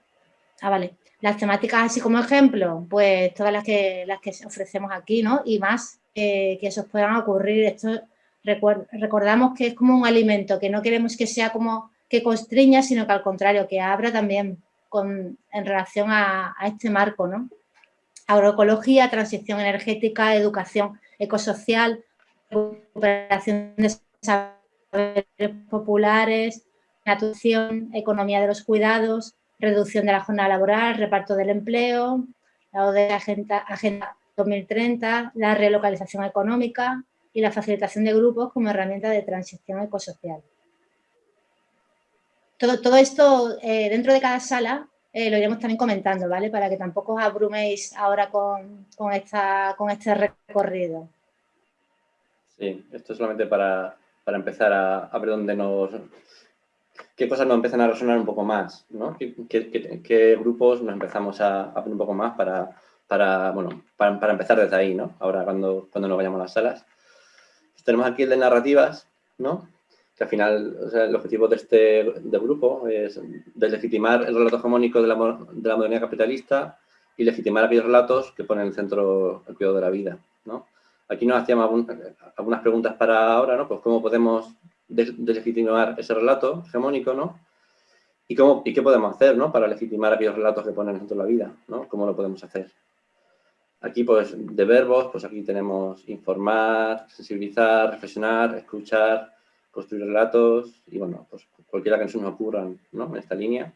ah, vale. Las temáticas así como ejemplo, pues todas las que, las que ofrecemos aquí, ¿no? Y más que esos puedan ocurrir. Esto recordamos que es como un alimento, que no queremos que sea como que constriña, sino que al contrario, que abra también con, en relación a, a este marco, ¿no? Agroecología, transición energética, educación ecosocial, recuperación de populares, atención, economía de los cuidados, reducción de la jornada laboral, reparto del empleo, la de Agenda, Agenda 2030, la relocalización económica y la facilitación de grupos como herramienta de transición ecosocial. Todo, todo esto eh, dentro de cada sala eh, lo iremos también comentando, ¿vale? Para que tampoco os abruméis ahora con, con, esta, con este recorrido. Sí, esto es solamente para, para empezar a, ver dónde nos... qué cosas nos empiezan a resonar un poco más, ¿no? ¿Qué, grupos nos empezamos a, a, ver un poco más para, para bueno, para, empezar desde ahí, ¿no? Ahora cuando, cuando nos vayamos a las salas. tenemos aquí el de narrativas, ¿no? Que al final el objetivo de este grupo es deslegitimar el relato hegemónico de la, de la modernidad capitalista y legitimar aquellos relatos que ponen en el centro el cuidado de la vida, ¿no? Aquí nos hacíamos algunas preguntas para ahora, ¿no? Pues cómo podemos deslegitimar ese relato hegemónico, ¿no? ¿Y, cómo, y qué podemos hacer, ¿no? Para legitimar aquellos relatos que ponen en de la vida, ¿no? ¿Cómo lo podemos hacer? Aquí, pues, de verbos, pues aquí tenemos informar, sensibilizar, reflexionar, escuchar, construir relatos y, bueno, pues cualquiera que nos ocurran, ¿no? En esta línea.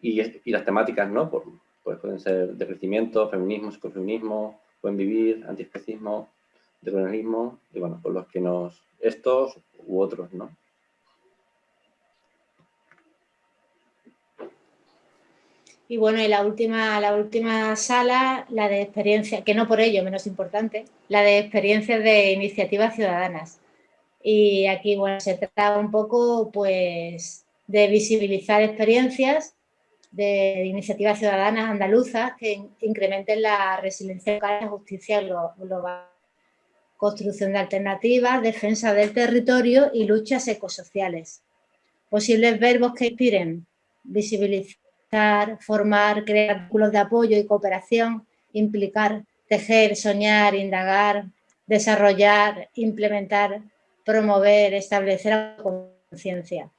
Y, y las temáticas, ¿no? Pues pueden ser de crecimiento, feminismo, psicofeminismo, buen vivir, antiespecismo, de colonialismo y bueno, por los que nos, estos u otros, ¿no? Y bueno, y la última, la última sala, la de experiencia, que no por ello menos importante, la de experiencias de iniciativas ciudadanas. Y aquí, bueno, se trata un poco, pues, de visibilizar experiencias de iniciativas ciudadanas andaluzas que incrementen la resiliencia local y la justicia global. Construcción de alternativas, defensa del territorio y luchas ecosociales. Posibles verbos que inspiren, visibilizar formar, crear vínculos de apoyo y cooperación, implicar, tejer, soñar, indagar, desarrollar, implementar, promover, establecer conciencia.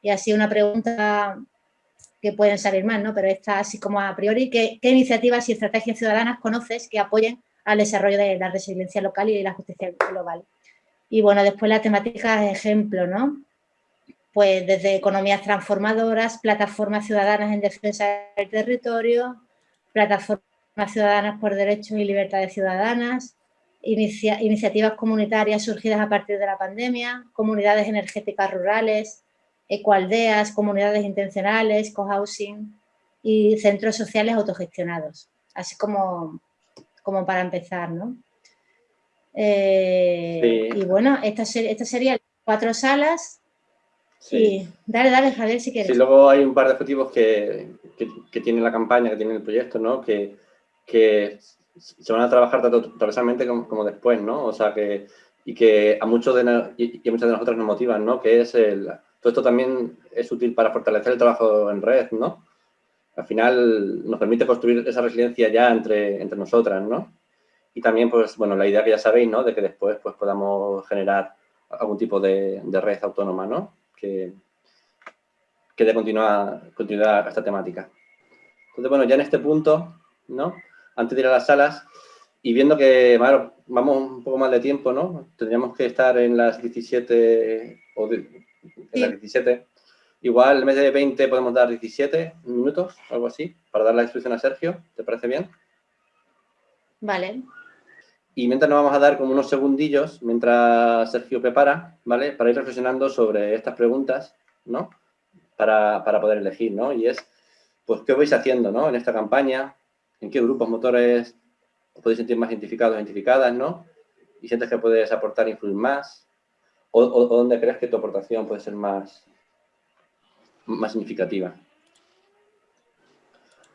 Y así una pregunta que pueden salir más, ¿no? pero esta así como a priori, ¿qué, ¿qué, iniciativas y estrategias ciudadanas conoces que apoyen al desarrollo de la resiliencia local y la justicia global? Y bueno, después la temática de ejemplo, ¿no? pues desde economías transformadoras, plataformas ciudadanas en defensa del territorio, plataformas ciudadanas por derechos y libertades ciudadanas, iniciativas comunitarias surgidas a partir de la pandemia, comunidades energéticas rurales, ecoaldeas, comunidades intencionales, cohousing y centros sociales autogestionados. Así como, como para empezar, ¿no? Eh, y bueno, estas esta serían cuatro salas Sí. Dale, dale, Javier, si quieres. Sí, luego hay un par de objetivos que, que, tiene la campaña, que tiene el proyecto, ¿no? Que, que se van a trabajar tanto transversalmente como, después, ¿no? O sea, que, y que a muchos de, y, a muchas de nosotros nos motivan, ¿no? Que es el, todo esto también es útil para fortalecer el trabajo en red, ¿no? Al final nos permite construir esa resiliencia ya entre, entre nosotras, ¿no? Y también, pues, bueno, la idea que ya sabéis, ¿no? De que después, pues, podamos generar algún tipo de, de red autónoma, ¿no? que, que dé continuidad, a esta temática. Entonces, bueno, ya en este punto, ¿no? Antes de ir a las salas, y viendo que vamos un poco más de tiempo, ¿no? Tendríamos que estar en las 17 o en las 17. Igual en vez de 20 podemos dar 17 minutos, algo así, para dar la instrucción a Sergio. ¿Te parece bien? Vale. Y mientras nos vamos a dar como unos segundillos, mientras Sergio prepara, ¿vale? Para ir reflexionando sobre estas preguntas, ¿no? Para, para poder elegir, ¿no? Y es, pues, ¿qué vais haciendo, ¿no? En esta campaña, ¿en qué grupos motores os podéis sentir más identificados, identificadas, ¿no? Y sientes que puedes aportar influir más. O, o dónde crees que tu aportación puede ser más, más significativa.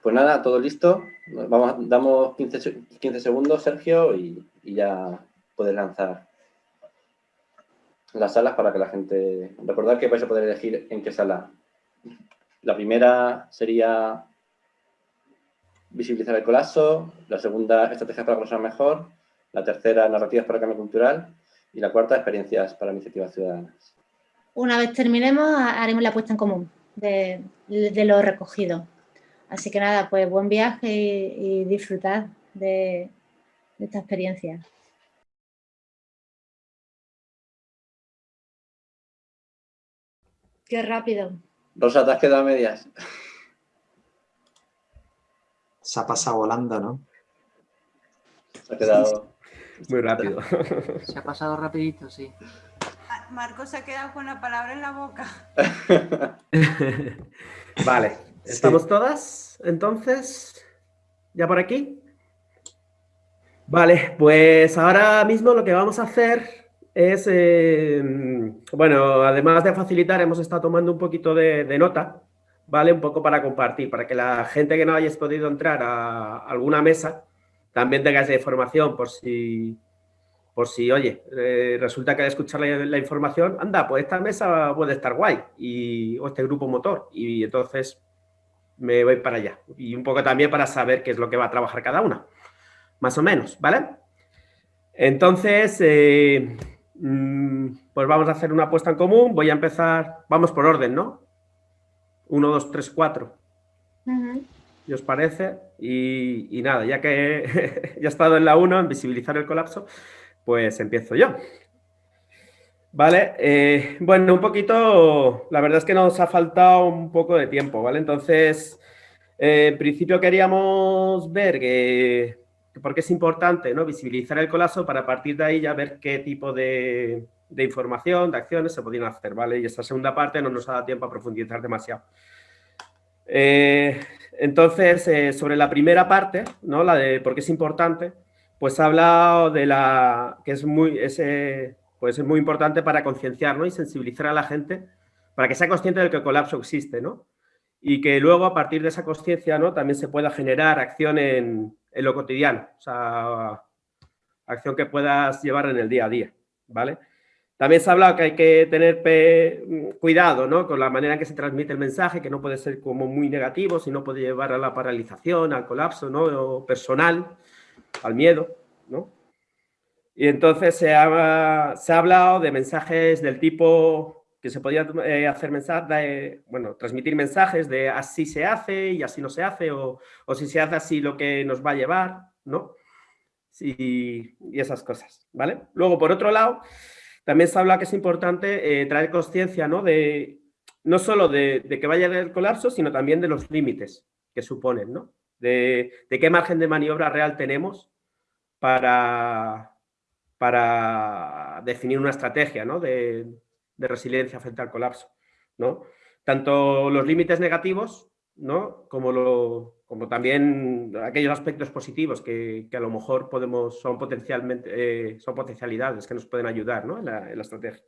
Pues nada, todo listo. Vamos, damos 15, 15 segundos, Sergio, y, ya puedes lanzar las salas para que la gente... Recordad que vais a poder elegir en qué sala. La primera sería visibilizar el colapso, la segunda, estrategias para conocer mejor, la tercera, narrativas para el cambio cultural y la cuarta, experiencias para iniciativas ciudadanas. Una vez terminemos, haremos la puesta en común de, de lo recogido. Así que nada, pues buen viaje y, disfrutar de, esta experiencia. Qué rápido. Rosa, ¿te has quedado a medias? Se ha pasado volando, ¿no? Se ha quedado... Muy rápido. Se ha pasado rapidito, sí. Marco se ha quedado con la palabra en la boca. <laughs> vale, ¿Estamos todas? Entonces, ¿ya por aquí? Vale, pues ahora mismo lo que vamos a hacer es, eh, bueno, además de facilitar, hemos estado tomando un poquito de, nota, ¿vale? Un poco para compartir, para que la gente que no hayáis podido entrar a alguna mesa también tenga esa información por si, por si oye, eh, resulta que al escuchar la, información, anda, pues esta mesa puede estar guay, y, o este grupo motor, y entonces me voy para allá. Y un poco también para saber qué es lo que va a trabajar cada una, más o menos, ¿vale? Entonces, eh, mm, pues vamos a hacer una apuesta en común. Voy a empezar, vamos por orden, ¿no? Uno, dos, tres, cuatro. ¿Y os parece? Y, nada, ya que <laughs> ya he estado en la 1, en visibilizar el colapso, pues empiezo yo. Vale, eh, bueno, un poquito, la verdad es que nos ha faltado un poco de tiempo, ¿vale? Entonces, eh, en principio queríamos ver que, porque es importante ¿no? visibilizar el colapso para a partir de ahí ya ver qué tipo de, de información, de acciones se podían hacer, ¿vale? Y esta segunda parte no nos ha dado tiempo a profundizar demasiado. Eh, entonces, eh, sobre la primera parte, ¿no? La de por qué es importante, pues ha hablado de la... que es muy, ese, pues es muy importante para concienciar y sensibilizar a la gente para que sea consciente de que el colapso existe, ¿no? Y que luego, a partir de esa conciencia, ¿no? También se pueda generar acción en, en lo cotidiano, o sea, acción que puedas llevar en el día a día, ¿vale? También se ha hablado que hay que tener cuidado ¿no? con la manera en que se transmite el mensaje, que no puede ser como muy negativo, sino puede llevar a la paralización, al colapso ¿no? personal, al miedo. ¿no? Y entonces se ha, se ha hablado de mensajes del tipo que se podía eh, hacer mensajes, bueno, transmitir mensajes de así se hace y así no se hace, o, o si se hace así lo que nos va a llevar, ¿no? y esas cosas, ¿vale? Luego, por otro lado, también se habla que es importante eh, traer conciencia ¿no? De, no solo de, que vaya el colapso, sino también de los límites que suponen, ¿no? De, qué margen de maniobra real tenemos para, para definir una estrategia ¿no? de, de, resiliencia frente al colapso. ¿no? Tanto los límites negativos ¿no? como lo, como también aquellos aspectos positivos que, a lo mejor podemos, son potencialmente, eh, son potencialidades que nos pueden ayudar en, la, estrategia.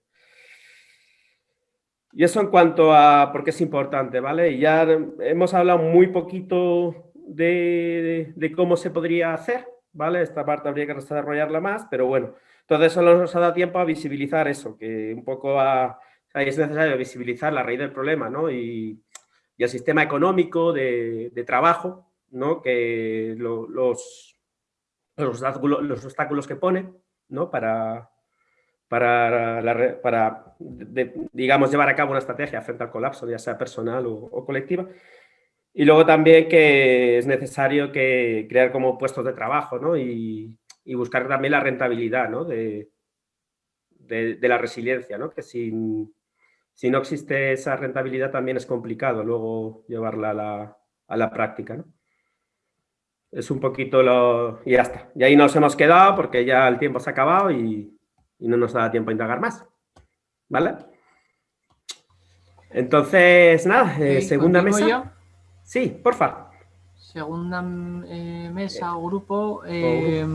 Y eso en cuanto a por qué es importante, ¿vale? Ya hemos hablado muy poquito de, cómo se podría hacer, ¿vale? Esta parte habría que desarrollarla más, pero bueno, entonces solo nos ha dado tiempo a visibilizar eso, que un poco es necesario visibilizar la raíz del problema, ¿no? Y, y el sistema económico de, trabajo, ¿no? que los, los, obstáculos, que pone ¿no? para, para, para digamos, llevar a cabo una estrategia frente al colapso, ya sea personal o, colectiva. Y luego también que es necesario que crear como puestos de trabajo ¿no? y, y buscar también la rentabilidad ¿no? de, de, de, la resiliencia, ¿no? que sin, si no existe esa rentabilidad también es complicado luego llevarla a la, a la práctica. ¿no? Es un poquito lo... y ya está. Y ahí nos hemos quedado porque ya el tiempo se ha acabado y, y no nos da tiempo a indagar más. ¿Vale? Entonces, nada, eh, segunda mesa. Sí, porfa. Segunda eh, mesa o grupo eh,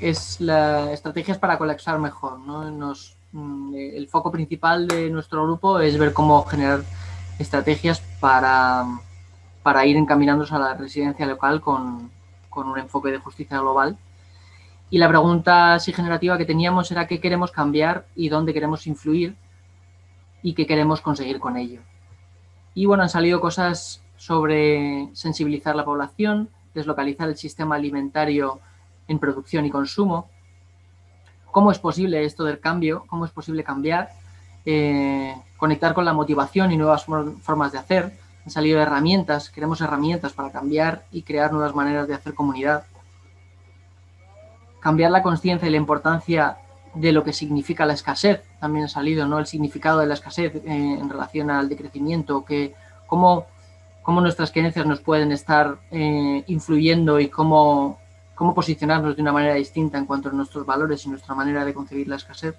es la estrategias para colapsar mejor. ¿no? Nos, Mm, el foco principal de nuestro grupo es ver cómo generar estrategias para, para ir encaminándose a la residencia local con, con, un enfoque de justicia global. Y la pregunta así generativa que teníamos era qué queremos cambiar y dónde queremos influir y qué queremos conseguir con ello. Y bueno, han salido cosas sobre sensibilizar la población, deslocalizar el sistema alimentario en producción y consumo, cómo es posible esto del cambio, cómo es posible cambiar, eh, conectar con la motivación y nuevas formas de hacer. Han salido herramientas, queremos herramientas para cambiar y crear nuevas maneras de hacer comunidad. Cambiar la conciencia y la importancia de lo que significa la escasez, también ha salido, ¿no? El significado de la escasez eh, en relación al decrecimiento, que cómo, cómo nuestras creencias nos pueden estar eh, influyendo y cómo cómo posicionarnos de una manera distinta en cuanto a nuestros valores y nuestra manera de concebir la escasez.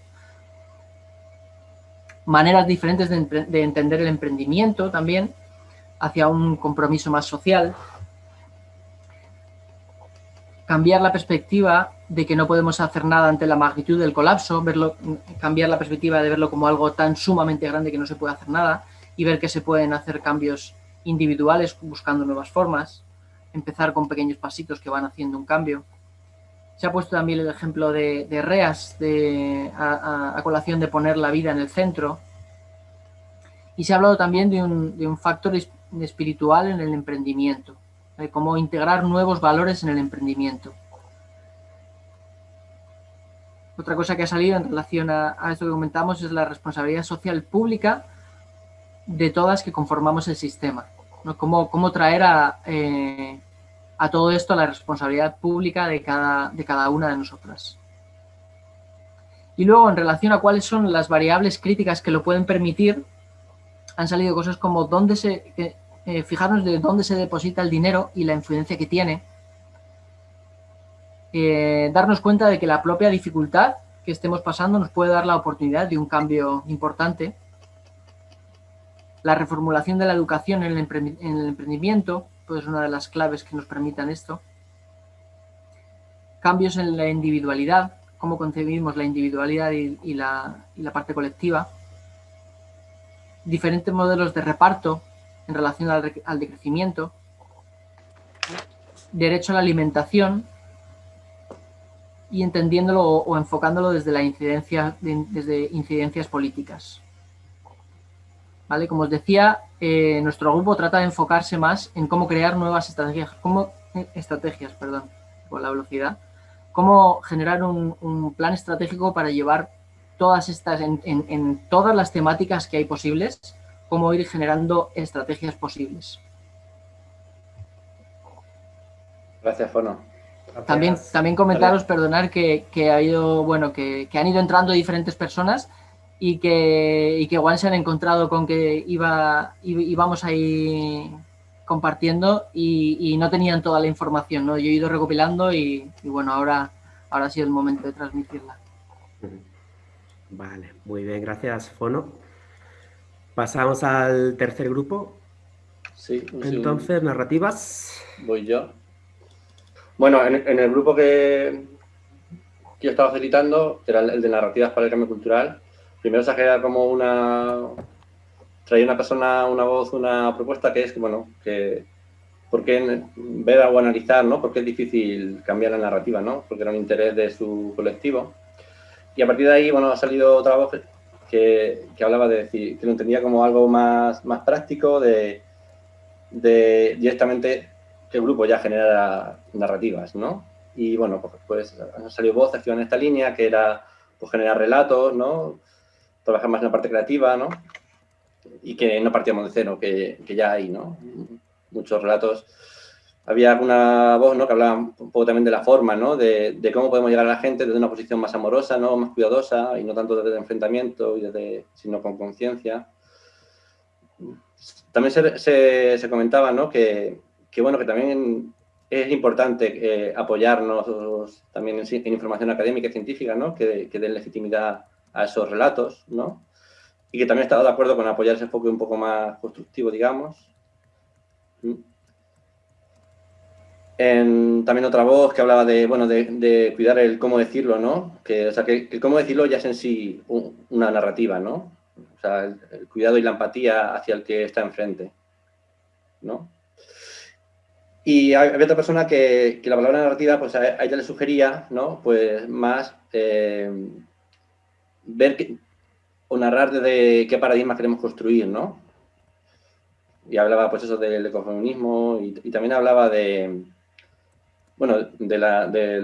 Maneras diferentes de, entender el emprendimiento también, hacia un compromiso más social. Cambiar la perspectiva de que no podemos hacer nada ante la magnitud del colapso, verlo, cambiar la perspectiva de verlo como algo tan sumamente grande que no se puede hacer nada y ver que se pueden hacer cambios individuales buscando nuevas formas empezar con pequeños pasitos que van haciendo un cambio. Se ha puesto también el ejemplo de, REAS, de, a, colación de poner la vida en el centro. Y se ha hablado también de un, factor espiritual en el emprendimiento, de cómo integrar nuevos valores en el emprendimiento. Otra cosa que ha salido en relación a, esto que comentamos es la responsabilidad social pública de todas que conformamos el sistema. Cómo, traer eh, a, todo esto la responsabilidad pública de cada, de cada una de nosotras. Y luego, en relación a cuáles son las variables críticas que lo pueden permitir, han salido cosas como dónde se, eh, fijarnos de dónde se deposita el dinero y la influencia que tiene, eh, darnos cuenta de que la propia dificultad que estemos pasando nos puede dar la oportunidad de un cambio importante. La reformulación de la educación en el, emprendimiento pues es una de las claves que nos permitan esto. Cambios en la individualidad, cómo concebimos la individualidad y, la, parte colectiva. Diferentes modelos de reparto en relación al, al decrecimiento. Derecho a la alimentación, y entendiéndolo o, enfocándolo desde la incidencia, desde incidencias políticas. ¿Vale? Como os decía, eh, nuestro grupo trata de enfocarse más en cómo crear nuevas estrategias, cómo, eh, estrategias, perdón, por la velocidad, cómo generar un, plan estratégico para llevar todas estas, en, todas las temáticas que hay posibles, cómo ir generando estrategias posibles. Gracias, Fono. También, también comentaros, perdonar, que, ha ido, bueno, que, han ido entrando diferentes personas y que, y que igual se han encontrado con que iba, íbamos ahí compartiendo y, no tenían toda la información, ¿no? Yo he ido recopilando y, bueno, ahora, ahora ha sido el momento de transmitirla. Vale, muy bien, gracias, Fono. Pasamos al tercer grupo. Sí. Entonces, narrativas. Voy yo. Bueno, en, el grupo que, yo estaba facilitando, que era el de narrativas para el cambio cultural, primero se ha como una... Traía una persona, una voz, una propuesta que es, bueno, que por qué ver o analizar, ¿no? Porque es difícil cambiar la narrativa, ¿no? Porque era un interés de su colectivo. Y a partir de ahí, bueno, ha salido otra voz que, que hablaba de decir, que lo entendía como algo más, más práctico, de, de directamente que el grupo ya genera narrativas, ¿no? Y bueno, pues, voces que iban en esta línea, que era pues, generar relatos, ¿no? Trabajar más en la parte creativa, ¿no? Y que no partíamos de cero, que, que ya hay, ¿no? Muchos relatos. Había alguna voz, ¿no? Que hablaba un poco también de la forma, ¿no? De, de, cómo podemos llegar a la gente desde una posición más amorosa, ¿no? Más cuidadosa y no tanto desde el enfrentamiento, y desde, sino con conciencia. También se, se, se comentaba, ¿no? Que, que bueno, que también es importante eh, apoyarnos también en, información académica y científica, ¿no? Que, que, den legitimidad a esos relatos, ¿no? Y que también he estado de acuerdo con apoyar ese enfoque un poco más constructivo, digamos. En, también otra voz que hablaba de, bueno, de, cuidar el cómo decirlo, ¿no? Que, o sea, que el cómo decirlo ya es en sí una narrativa, ¿no? O sea, el, el, cuidado y la empatía hacia el que está enfrente, ¿no? Y había otra persona que, la palabra narrativa, pues a, ella le sugería, ¿no? Pues más eh, ver o narrar desde qué paradigma queremos construir, ¿no? Y hablaba, pues eso, del ecofeminismo y, también hablaba de, bueno, de la, de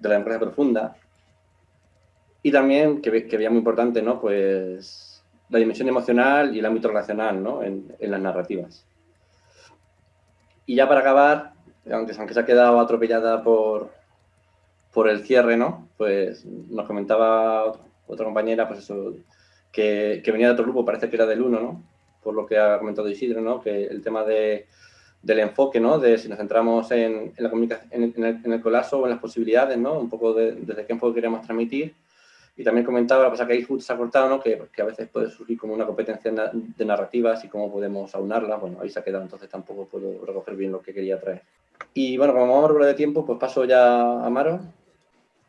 la democracia profunda. Y también, que, veía muy importante, ¿no? Pues la dimensión emocional y el ámbito relacional, ¿no? en las narrativas. Y ya para acabar, aunque, se ha quedado atropellada por, por el cierre, ¿no? Pues nos comentaba otra compañera, pues eso, que, que, venía de otro grupo, parece que era del 1, ¿no? Por lo que ha comentado Isidro, ¿no? Que el tema de, del enfoque, ¿no? De si nos centramos en, en la comunicación, en, el, en, el, colapso o en las posibilidades, ¿no? Un poco de, desde qué enfoque queremos transmitir y también comentaba, la cosa que ahí justo se ha cortado, ¿no? que, a veces puede surgir como una competencia de narrativas y cómo podemos aunarla. Bueno, ahí se ha quedado, entonces tampoco puedo recoger bien lo que quería traer. Y bueno, como vamos a hablar de tiempo, pues paso ya a Maro.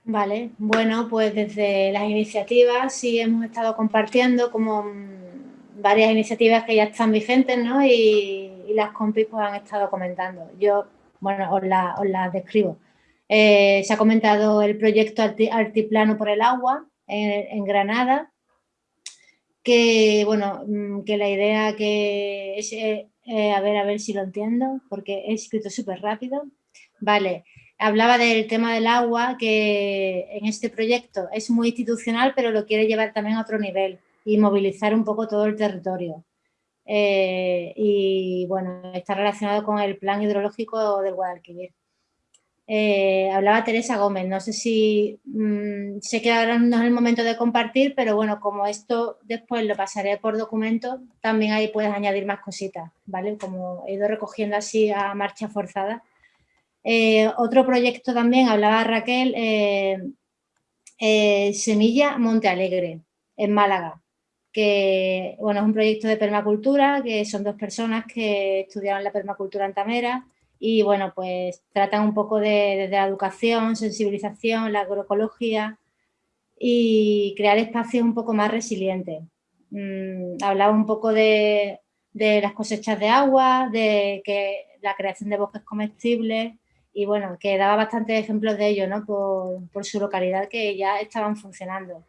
Vale, bueno, pues desde las iniciativas sí hemos estado compartiendo como varias iniciativas que ya están vigentes, ¿no? Y, las compis pues han estado comentando. Yo, bueno, os las la describo. Eh, se ha comentado el proyecto Altiplano por el Agua, en, Granada, que, bueno, mm, que la idea que es, eh, eh, a ver, a ver si lo entiendo, porque he escrito súper rápido. Vale, hablaba del tema del agua, que en este proyecto es muy institucional, pero lo quiere llevar también a otro nivel y movilizar un poco todo el territorio. Eh, y bueno, está relacionado con el plan hidrológico del Guadalquivir. Eh, hablaba Teresa Gómez, no sé si mm, sé que ahora no es el momento de compartir, pero bueno, como esto después lo pasaré por documento, también ahí puedes añadir más cositas, ¿vale? Como he ido recogiendo así a marcha forzada. Eh, otro proyecto también, hablaba Raquel, Semilla Monte Alegre, en Málaga, que bueno, es un proyecto de permacultura, que son dos personas que estudiaron la permacultura en Tamera y bueno, pues tratan un poco de, la educación, sensibilización, la agroecología y crear espacios un poco más resilientes. Mm, hablaba un poco de, las cosechas de agua, de que la creación de bosques comestibles y bueno, que daba bastantes ejemplos de ello, ¿no? Por, su localidad que ya estaban funcionando.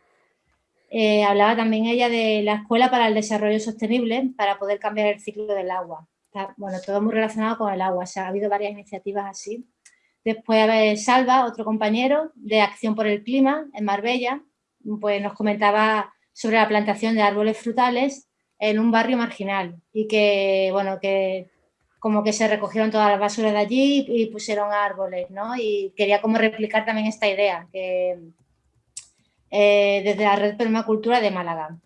Eh, hablaba también ella de la Escuela para el Desarrollo Sostenible para poder cambiar el ciclo del agua bueno, todo muy relacionado con el agua, o sea, ha habido varias iniciativas así. Después Salva, otro compañero de Acción por el Clima en Marbella, pues nos comentaba sobre la plantación de árboles frutales en un barrio marginal y que, bueno, que como que se recogieron todas las basuras de allí y pusieron árboles, ¿no? Y quería como replicar también esta idea, que eh, desde la Red Permacultura de Málaga.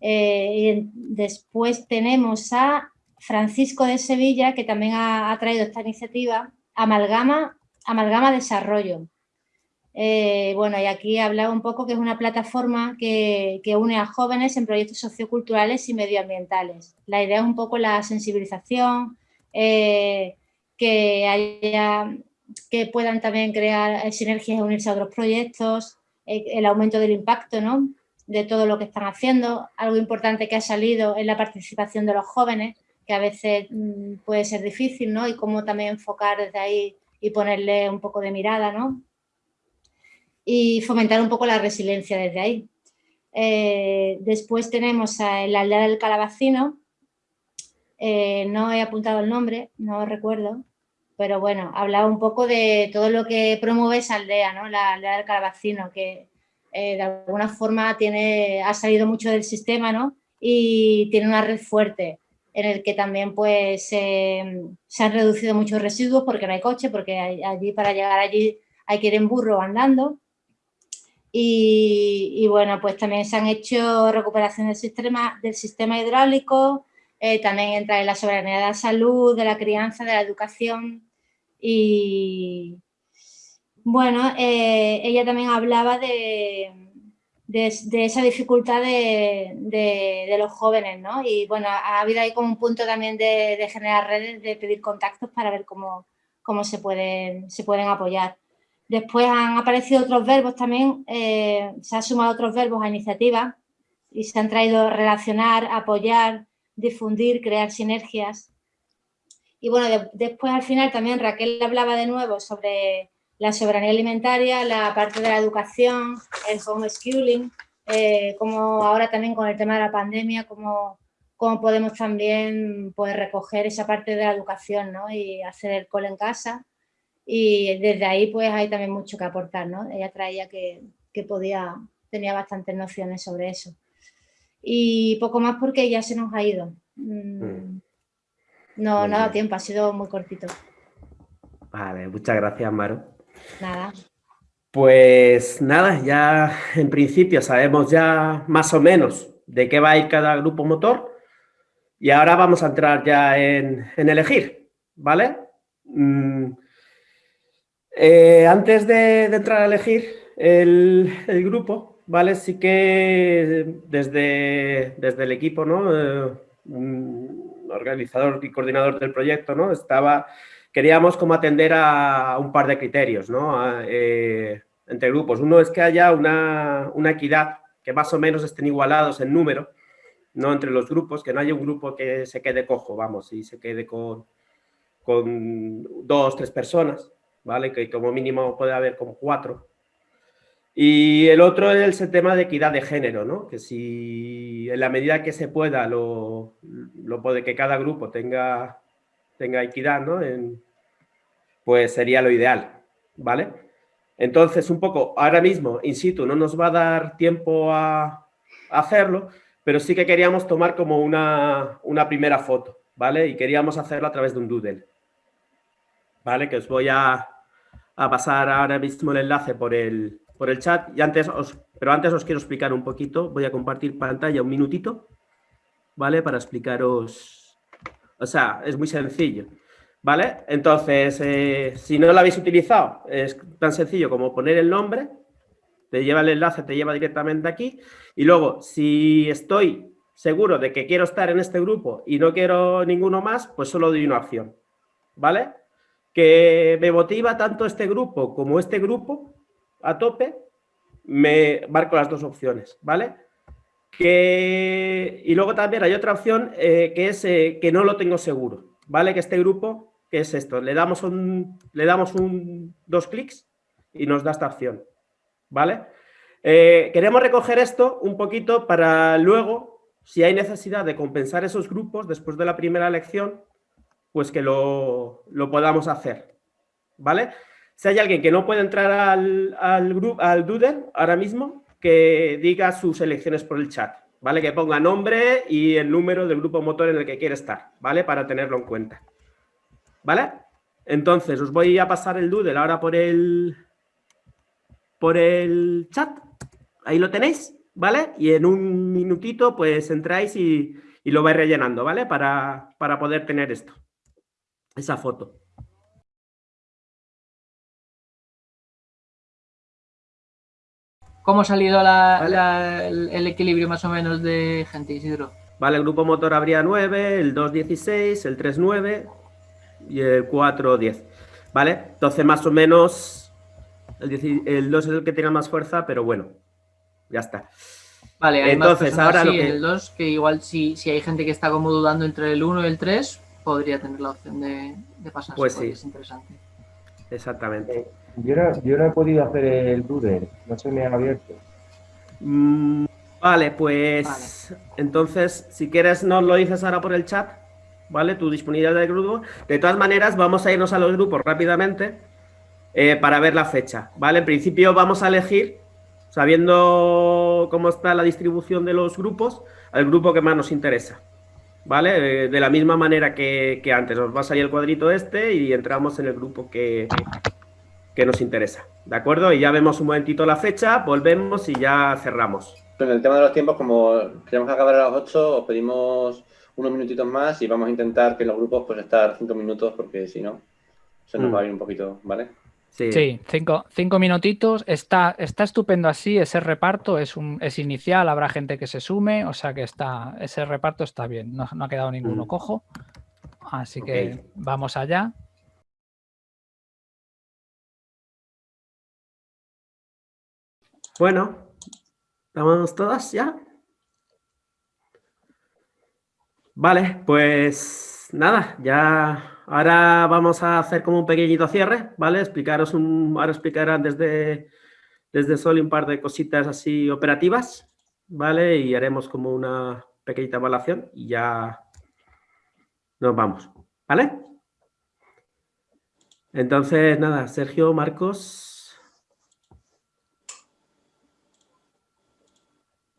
Eh, y después tenemos a Francisco de Sevilla, que también ha, traído esta iniciativa, Amalgama, Amalgama Desarrollo. Eh, bueno, y aquí hablaba un poco que es una plataforma que, une a jóvenes en proyectos socioculturales y medioambientales. La idea es un poco la sensibilización, eh, que, puedan también crear sinergias y unirse a otros proyectos, eh, el aumento del impacto ¿no? de todo lo que están haciendo. Algo importante que ha salido es la participación de los jóvenes, que a veces mm, puede ser difícil, ¿no? Y cómo también enfocar desde ahí y ponerle un poco de mirada, ¿no? Y fomentar un poco la resiliencia desde ahí. Eh, después tenemos a la aldea del calabacino, eh, no he apuntado el nombre, no recuerdo, pero bueno, hablaba un poco de todo lo que promueve esa aldea, ¿no? La aldea del calabacino, que eh, de alguna forma tiene, ha salido mucho del sistema, ¿no? Y tiene una red fuerte en el que también pues se han reducido muchos residuos porque no hay coche, porque allí para llegar allí hay que ir en burro andando. Y, bueno, pues también se han hecho recuperación del sistema, del sistema hidráulico, eh, también entra en la soberanía de la salud, de la crianza, de la educación y bueno, eh, ella también hablaba de, de, esa dificultad de, los jóvenes, ¿no? Y bueno, ha habido ahí como un punto también de, generar redes, de pedir contactos para ver cómo, cómo se, pueden, se pueden apoyar. Después han aparecido otros verbos también, eh, se han sumado otros verbos a iniciativas y se han traído relacionar, apoyar, difundir, crear sinergias. Y bueno, después al final también Raquel hablaba de nuevo sobre la soberanía alimentaria, la parte de la educación, el homeschooling, eh, como ahora también con el tema de la pandemia, cómo, cómo podemos también pues, recoger esa parte de la educación ¿no? y hacer el cole en casa. Y desde ahí pues hay también mucho que aportar. ¿no? Ella traía que, que podía, tenía bastantes nociones sobre eso. Y poco más porque ya se nos ha ido. Mm. Mm. No, no ha dado tiempo, ha sido muy cortito. Vale, muchas gracias, Maru. Nada. Pues nada, ya en principio sabemos ya más o menos de qué va a ir cada grupo motor y ahora vamos a entrar ya en, elegir, ¿vale? Mm, eh, antes de, entrar a elegir el, grupo, ¿vale? Sí que desde, desde el equipo, ¿no? Eh, organizador y coordinador del proyecto, ¿no? Estaba queríamos como atender a un par de criterios ¿no? Eh, entre grupos. Uno es que haya una, equidad, que más o menos estén igualados en número, no entre los grupos, que no haya un grupo que se quede cojo, vamos, y se quede con, con dos, tres personas, ¿vale? Que como mínimo puede haber como cuatro. Y el otro es el tema de equidad de género, ¿no? Que si en la medida que se pueda lo, lo puede que cada grupo tenga tenga equidad, ¿no? Pues sería lo ideal, ¿vale? Entonces, un poco, ahora mismo, in situ, no nos va a dar tiempo a, hacerlo, pero sí que queríamos tomar como una, primera foto, ¿vale? Y queríamos hacerlo a través de un doodle, ¿vale? Que os voy a, pasar ahora mismo el enlace por el, por el chat, y antes os, pero antes os quiero explicar un poquito, voy a compartir pantalla un minutito, ¿vale? Para explicaros o sea, es muy sencillo. ¿Vale? Entonces, eh, si no lo habéis utilizado, es tan sencillo como poner el nombre, te lleva el enlace, te lleva directamente aquí. Y luego, si estoy seguro de que quiero estar en este grupo y no quiero ninguno más, pues solo doy una opción. ¿Vale? Que me motiva tanto este grupo como este grupo a tope, me marco las dos opciones, ¿vale? Que, y luego también hay otra opción eh, que es eh, que no lo tengo seguro, ¿vale? Que este grupo, es esto, le damos, un, le damos un, dos clics y nos da esta opción, ¿vale? Eh, queremos recoger esto un poquito para luego, si hay necesidad de compensar esos grupos después de la primera lección, pues que lo, lo podamos hacer, ¿vale? Si hay alguien que no puede entrar al, al, grupo, al Doodle ahora mismo, que diga sus elecciones por el chat, ¿vale? Que ponga nombre y el número del grupo motor en el que quiere estar, ¿vale? Para tenerlo en cuenta, ¿vale? Entonces, os voy a pasar el Doodle ahora por el, por el chat. Ahí lo tenéis, ¿vale? Y en un minutito, pues entráis y, y lo vais rellenando, ¿vale? Para, para poder tener esto, esa foto. ¿Cómo ha salido la, la, el equilibrio más o menos de gente, Isidro? Vale, el grupo motor habría 9, el 2, 16, el 3, 9 y el 4, 10. ¿Vale? Entonces, más o menos, el, el 2 es el que tiene más fuerza, pero bueno, ya está. Vale, hay Entonces, ahora sí, lo que... el 2, que igual si, si hay gente que está como dudando entre el 1 y el 3, podría tener la opción de, de pasarse. Pues sí. Es interesante. Exactamente. Yo no, yo no he podido hacer el Doodle, no se me ha abierto. Mm, vale, pues vale. entonces, si quieres nos lo dices ahora por el chat, ¿vale? Tu disponibilidad del grupo. De todas maneras, vamos a irnos a los grupos rápidamente eh, para ver la fecha, ¿vale? En principio vamos a elegir, sabiendo cómo está la distribución de los grupos, al grupo que más nos interesa, ¿vale? De la misma manera que, que antes, nos va a salir el cuadrito este y entramos en el grupo que, que nos interesa, ¿de acuerdo? Y ya vemos un momentito la fecha, volvemos y ya cerramos. En el tema de los tiempos, como queremos acabar a las 8, os pedimos unos minutitos más y vamos a intentar que los grupos pues estar 5 minutos porque si no, se nos mm. va a ir un poquito, ¿vale? Sí, sí cinco, cinco, minutitos. Está, está estupendo así, ese reparto es, un, es inicial, habrá gente que se sume, o sea que está, ese reparto está bien, no, no ha quedado ninguno mm. cojo. Así okay. que vamos allá. Bueno, ¿estamos todas ya? Vale, pues nada, ya ahora vamos a hacer como un pequeñito cierre, ¿vale? Explicaros un, ahora explicarán desde, desde Sol un par de cositas así operativas, ¿vale? Y haremos como una pequeñita evaluación y ya nos vamos, ¿vale? Entonces, nada, Sergio, Marcos,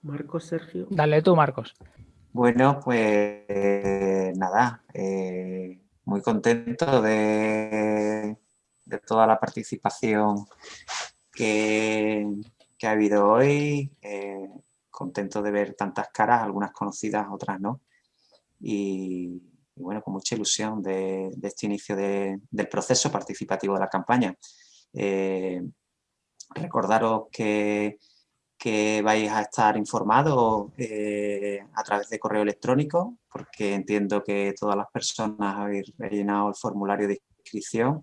Marcos, Sergio. Dale tú, Marcos. Bueno, pues nada, eh, muy contento de, de, toda la participación que, que ha habido hoy. Eh, contento de ver tantas caras, algunas conocidas, otras no. Y, y bueno, con mucha ilusión de, de este inicio de, del proceso participativo de la campaña. Eh, recordaros que que vais a estar informados eh, a través de correo electrónico, porque entiendo que todas las personas habéis rellenado el formulario de inscripción.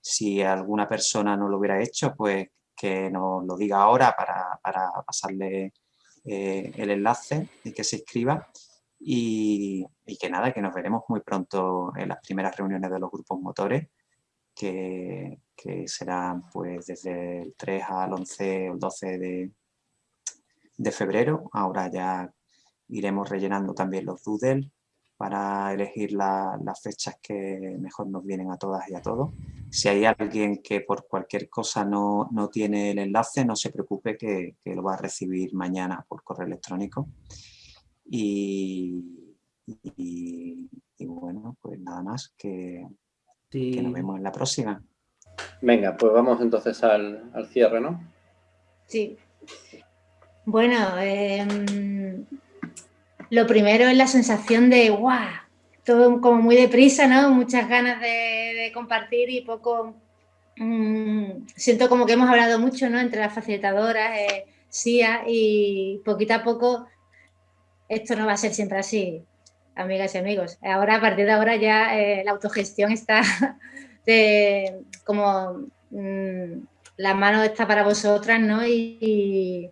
Si alguna persona no lo hubiera hecho, pues que nos lo diga ahora para, para pasarle eh, el enlace y que se inscriba. Y, que nada, que nos veremos muy pronto en las primeras reuniones de los grupos motores, que, que serán pues desde el 3 al 11 o el 12 de, de febrero. Ahora ya iremos rellenando también los doodles para elegir la, las fechas que mejor nos vienen a todas y a todos. Si hay alguien que por cualquier cosa no, no tiene el enlace, no se preocupe que, que, lo va a recibir mañana por correo electrónico. Y, y, y bueno, pues nada más, que, sí. que, nos vemos en la próxima. Venga, pues vamos entonces al, al cierre, ¿no? Sí. Bueno, eh, lo primero es la sensación de ¡guau! todo como muy deprisa, ¿no? Muchas ganas de, compartir y poco... Mm, siento como que hemos hablado mucho, ¿no? Entre las facilitadoras, eh, SIA y poquito a poco esto no va a ser siempre así, amigas y amigos. Ahora, a partir de ahora ya eh, la autogestión está <laughs> de, como mm, la mano está para vosotras, ¿no? Y,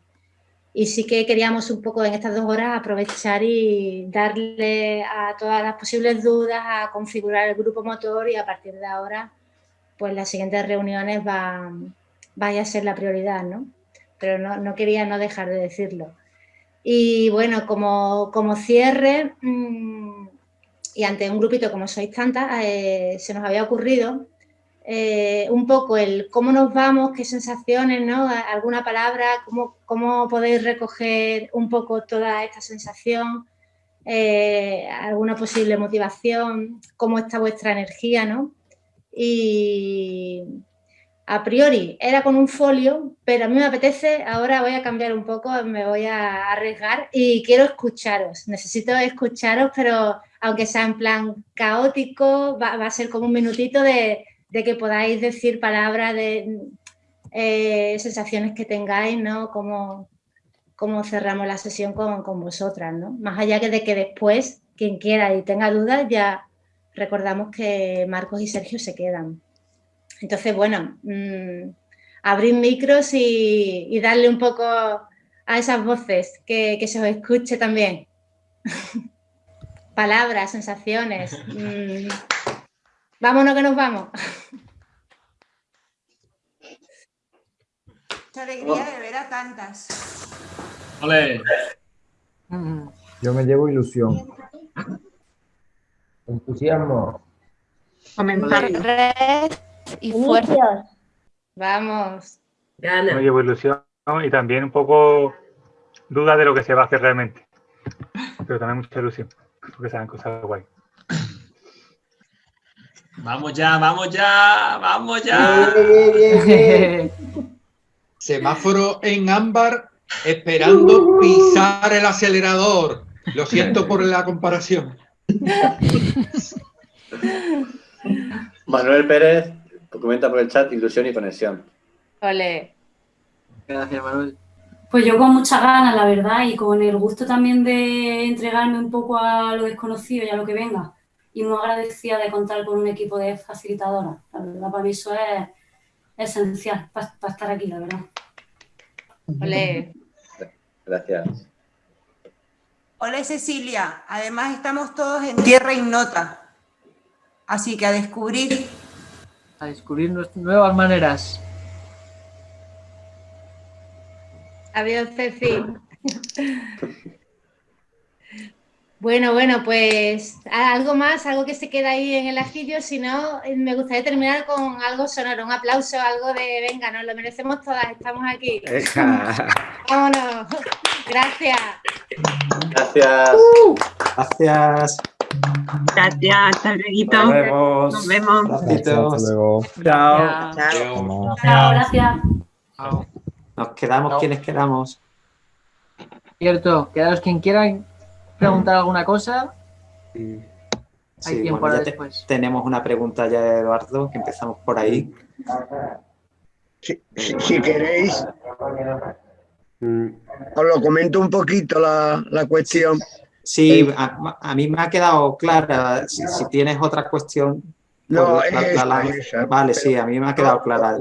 sí que queríamos un poco en estas dos horas aprovechar y darle a todas las posibles dudas a configurar el grupo motor y a partir de ahora, pues las siguientes reuniones va, vaya a ser la prioridad, ¿no? Pero no, no quería no dejar de decirlo. Y bueno, como, como cierre, mmm, y ante un grupito como sois tantas, eh, se nos había ocurrido eh, un poco el cómo nos vamos, qué sensaciones, ¿no? Alguna palabra, cómo, cómo podéis recoger un poco toda esta sensación, eh, alguna posible motivación, cómo está vuestra energía, ¿no? Y a priori era con un folio, pero a mí me apetece, ahora voy a cambiar un poco, me voy a arriesgar y quiero escucharos, necesito escucharos, pero aunque sea en plan caótico, va, a ser como un minutito de, que podáis decir palabras de eh, sensaciones que tengáis, ¿no? Cómo, cerramos la sesión con, vosotras, ¿no? Más allá que de que después, quien quiera y tenga dudas, ya recordamos que Marcos y Sergio se quedan. Entonces, bueno, mmm, abrir micros y, darle un poco a esas voces, que, se os escuche también. <laughs> Palabras, sensaciones. Mm. Vámonos que nos vamos. Mucha alegría de ver a tantas. ¡Ole! Yo me llevo ilusión. Entusiasmo. Comentar y fuerza. Vamos. Me llevo ilusión y también un poco duda de lo que se va a hacer realmente. Pero también mucha ilusión, porque saben cosas guay. Vamos ya, vamos ya, vamos ya. <laughs> Semáforo en ámbar esperando pisar el acelerador. Lo <laughs> siento por la comparación. <laughs> Manuel Pérez comenta por el chat ilusión y conexión. Vale. Gracias, Manuel. Pues yo con muchas ganas, la verdad, y con el gusto también de entregarme un poco a lo desconocido y a lo que venga. Y muy agradecida de contar con un equipo de facilitadoras. La verdad, para mí eso es esencial para, estar aquí, la verdad. Ole. Gracias. Hola Cecilia, además estamos todos en tierra ignota, así que a descubrir a descubrir nuevas maneras. Adiós, Ceci. <laughs> Bueno, bueno, pues algo más, algo que se queda ahí en el ajillo, si no, me gustaría terminar con algo sonoro, un aplauso, algo de, venga, nos lo merecemos todas, estamos aquí. <laughs> Vámonos. Gracias. Gracias. Uh. gracias. Gracias, hasta luego. Nos vemos. Nos vemos. Hasta luego. Chao. Chao. Chao, gracias. Nos quedamos quienes quedamos. Cierto, quedaros quien quiera preguntar alguna cosa. Sí. Hay tiempo bueno, después. tenemos una pregunta ya, Eduardo, que empezamos por ahí. Si, si, queréis, os lo comento un poquito la, la cuestión. Sí, a, mí me ha quedado clara. Si, tienes otra cuestión. No, Vale, sí, a mí me ha quedado clara.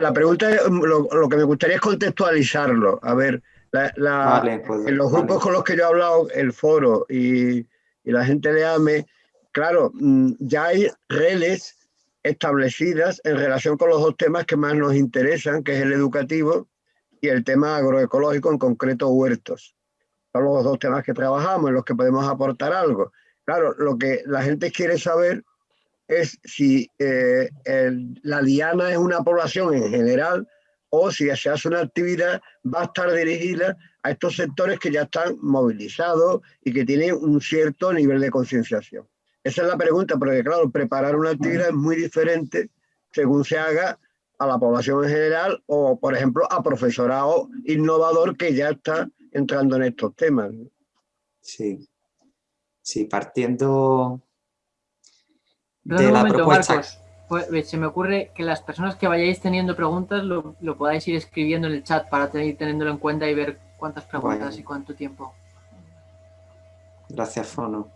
la pregunta, lo, que me gustaría es contextualizarlo. A ver, pues, en los grupos con los que yo he hablado, el foro y, la gente de AME, claro, mm, ya hay redes establecidas en relación con los dos temas que más nos interesan, que es el educativo y el tema agroecológico, en concreto huertos son los dos temas que trabajamos, en los que podemos aportar algo. Claro, lo que la gente quiere saber es si eh, la diana es una población en general o si se hace una actividad va a estar dirigida a estos sectores que ya están movilizados y que tienen un cierto nivel de concienciación. Esa es la pregunta, porque claro, preparar una actividad es muy diferente según se haga a la población en general o, por ejemplo, a profesorado innovador que ya está entrando en estos temas. Sí, sí, partiendo, de la propuesta. Pues, se me ocurre que las personas que vayáis teniendo preguntas lo, podáis ir escribiendo en el chat para ir teniéndolo en cuenta y ver cuántas preguntas y cuánto tiempo. Gracias, Fono.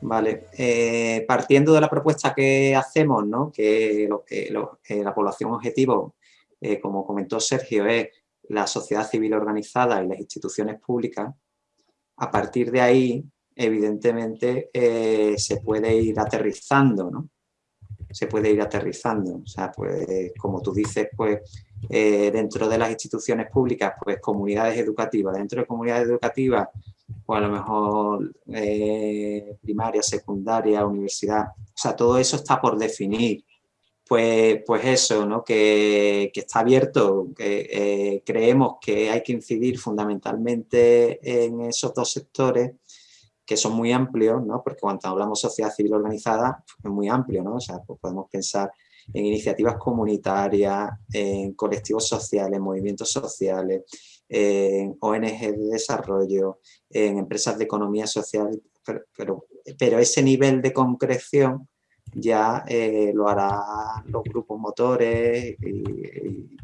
Vale, eh, partiendo de la propuesta que hacemos, ¿no? que, lo, que eh, la población objetivo, eh, como comentó Sergio, es la sociedad civil organizada y las instituciones públicas, a partir de ahí, evidentemente, se puede ir aterrizando, ¿no? Se puede ir aterrizando. O sea, pues como tú dices, pues eh, dentro de las instituciones públicas, pues comunidades educativas. Dentro de comunidades educativas, pues a lo mejor eh, primaria, secundaria, universidad. O sea, todo eso está por definir. Pues, pues eso, ¿no? que, está abierto, que eh, creemos que hay que incidir fundamentalmente en esos dos sectores que son muy amplios, ¿no? porque cuando hablamos sociedad civil organizada es muy amplio, ¿no? o sea, pues podemos pensar en iniciativas comunitarias, en colectivos sociales, movimientos sociales, en ONG de desarrollo, en empresas de economía social, pero, pero, ese nivel de concreción ya eh, lo harán los grupos motores y,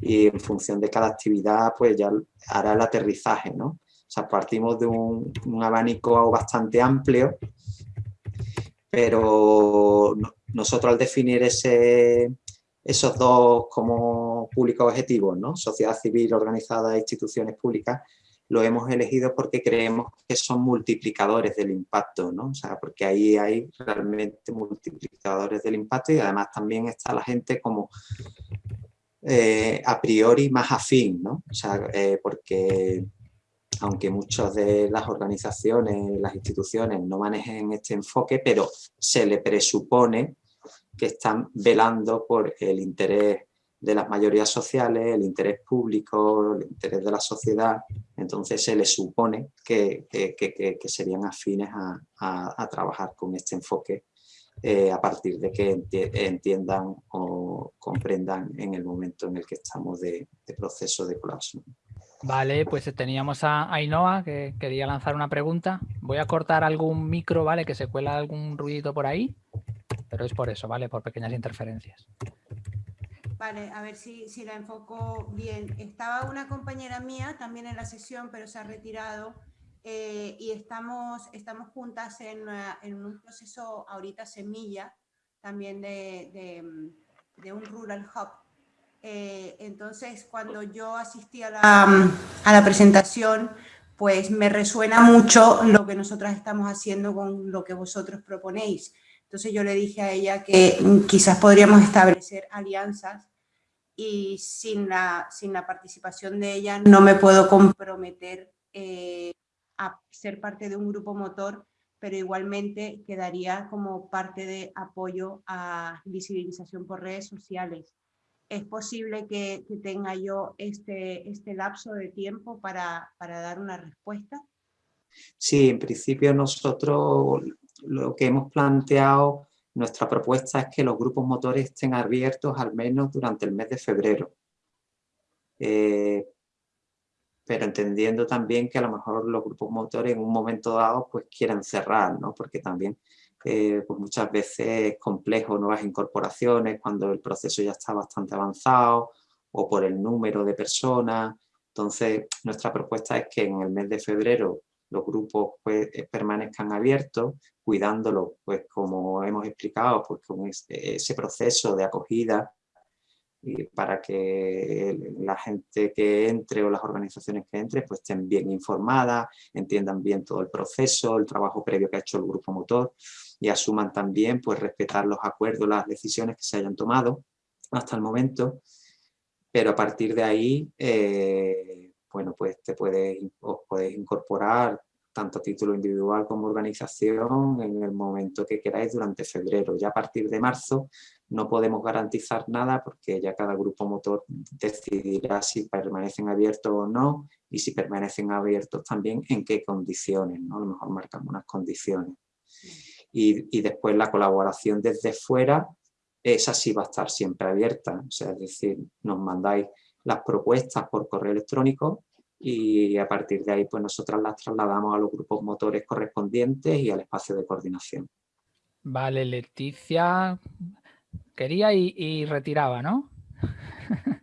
y, en función de cada actividad pues ya hará el aterrizaje, ¿no? Sea, partimos de un, abanico bastante amplio, pero nosotros al definir ese, esos dos como públicos objetivos, ¿no? sociedad civil organizada e instituciones públicas, lo hemos elegido porque creemos que son multiplicadores del impacto, ¿no? o sea, porque ahí hay realmente multiplicadores del impacto y además también está la gente como eh, a priori más afín, ¿no? o sea, eh, porque aunque muchas de las organizaciones, las instituciones no manejen este enfoque, pero se le presupone que están velando por el interés de las mayorías sociales, el interés público, el interés de la sociedad, entonces se le supone que, serían afines a, trabajar con este enfoque eh, a partir de que entiendan o comprendan en el momento en el que estamos de, de proceso de colapso. Vale, pues teníamos a Ainhoa que quería lanzar una pregunta. Voy a cortar algún micro, ¿vale? Que se cuela algún ruidito por ahí, pero es por eso, ¿vale? Por pequeñas interferencias. Vale, a ver si, si la enfoco bien. Estaba una compañera mía también en la sesión, pero se ha retirado eh, y estamos, estamos juntas en, en, un proceso ahorita semilla también de, de un Rural Hub eh, entonces, cuando yo asistí a la, presentación, pues me resuena mucho lo que nosotras estamos haciendo con lo que vosotros proponéis. Entonces yo le dije a ella que quizás podríamos establecer alianzas y sin la, sin la participación de ella no me puedo comprometer eh, a ser parte de un grupo motor, pero igualmente quedaría como parte de apoyo a visibilización por redes sociales es posible que, tenga yo este, este lapso de tiempo para, dar una respuesta? Sí, en principio nosotros lo que hemos planteado, nuestra propuesta es que los grupos motores estén abiertos al menos durante el mes de febrero. Eh, pero entendiendo también que a lo mejor los grupos motores en un momento dado pues quieren cerrar, ¿no? porque también eh, pues muchas veces es complejo nuevas incorporaciones cuando el proceso ya está bastante avanzado o por el número de personas. Entonces, nuestra propuesta es que en el mes de febrero los grupos pues, eh, permanezcan abiertos, cuidándolos, pues como hemos explicado, pues con ese proceso de acogida y para que la gente que entre o las organizaciones que entre pues estén bien informadas, entiendan bien todo el proceso, el trabajo previo que ha hecho el grupo motor y asuman también pues respetar los acuerdos, las decisiones que se hayan tomado hasta el momento, pero a partir de ahí, eh, bueno, pues te puedes, os podéis incorporar tanto a título individual como organización en el momento que queráis durante febrero. Ya a partir de marzo no podemos garantizar nada porque ya cada grupo motor decidirá si permanecen abiertos o no y si permanecen abiertos también en qué condiciones, ¿no? A lo mejor marcamos unas condiciones y, después la colaboración desde fuera, esa sí va a estar siempre abierta, o sea, es decir, nos mandáis las propuestas por correo electrónico y a partir de ahí pues nosotras las trasladamos a los grupos motores correspondientes y al espacio de coordinación. Vale, Leticia quería y, retiraba, ¿no? <laughs>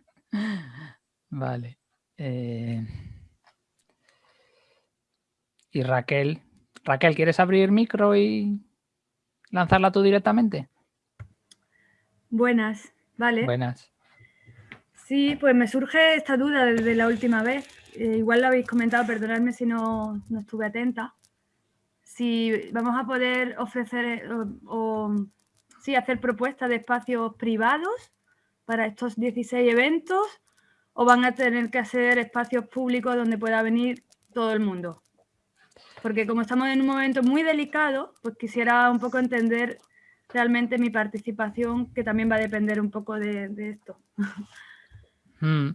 vale. Eh, y Raquel. Raquel, ¿quieres abrir micro y lanzarla tú directamente? Buenas, vale. Buenas. Sí, pues me surge esta duda desde la última vez. Eh, igual lo habéis comentado, perdonadme si no, no estuve atenta si vamos a poder ofrecer o, sí, hacer propuestas de espacios privados para estos 16 eventos o van a tener que hacer espacios públicos donde pueda venir todo el mundo. Porque como estamos en un momento muy delicado, pues quisiera un poco entender realmente mi participación, que también va a depender un poco de, esto. <laughs> Mm,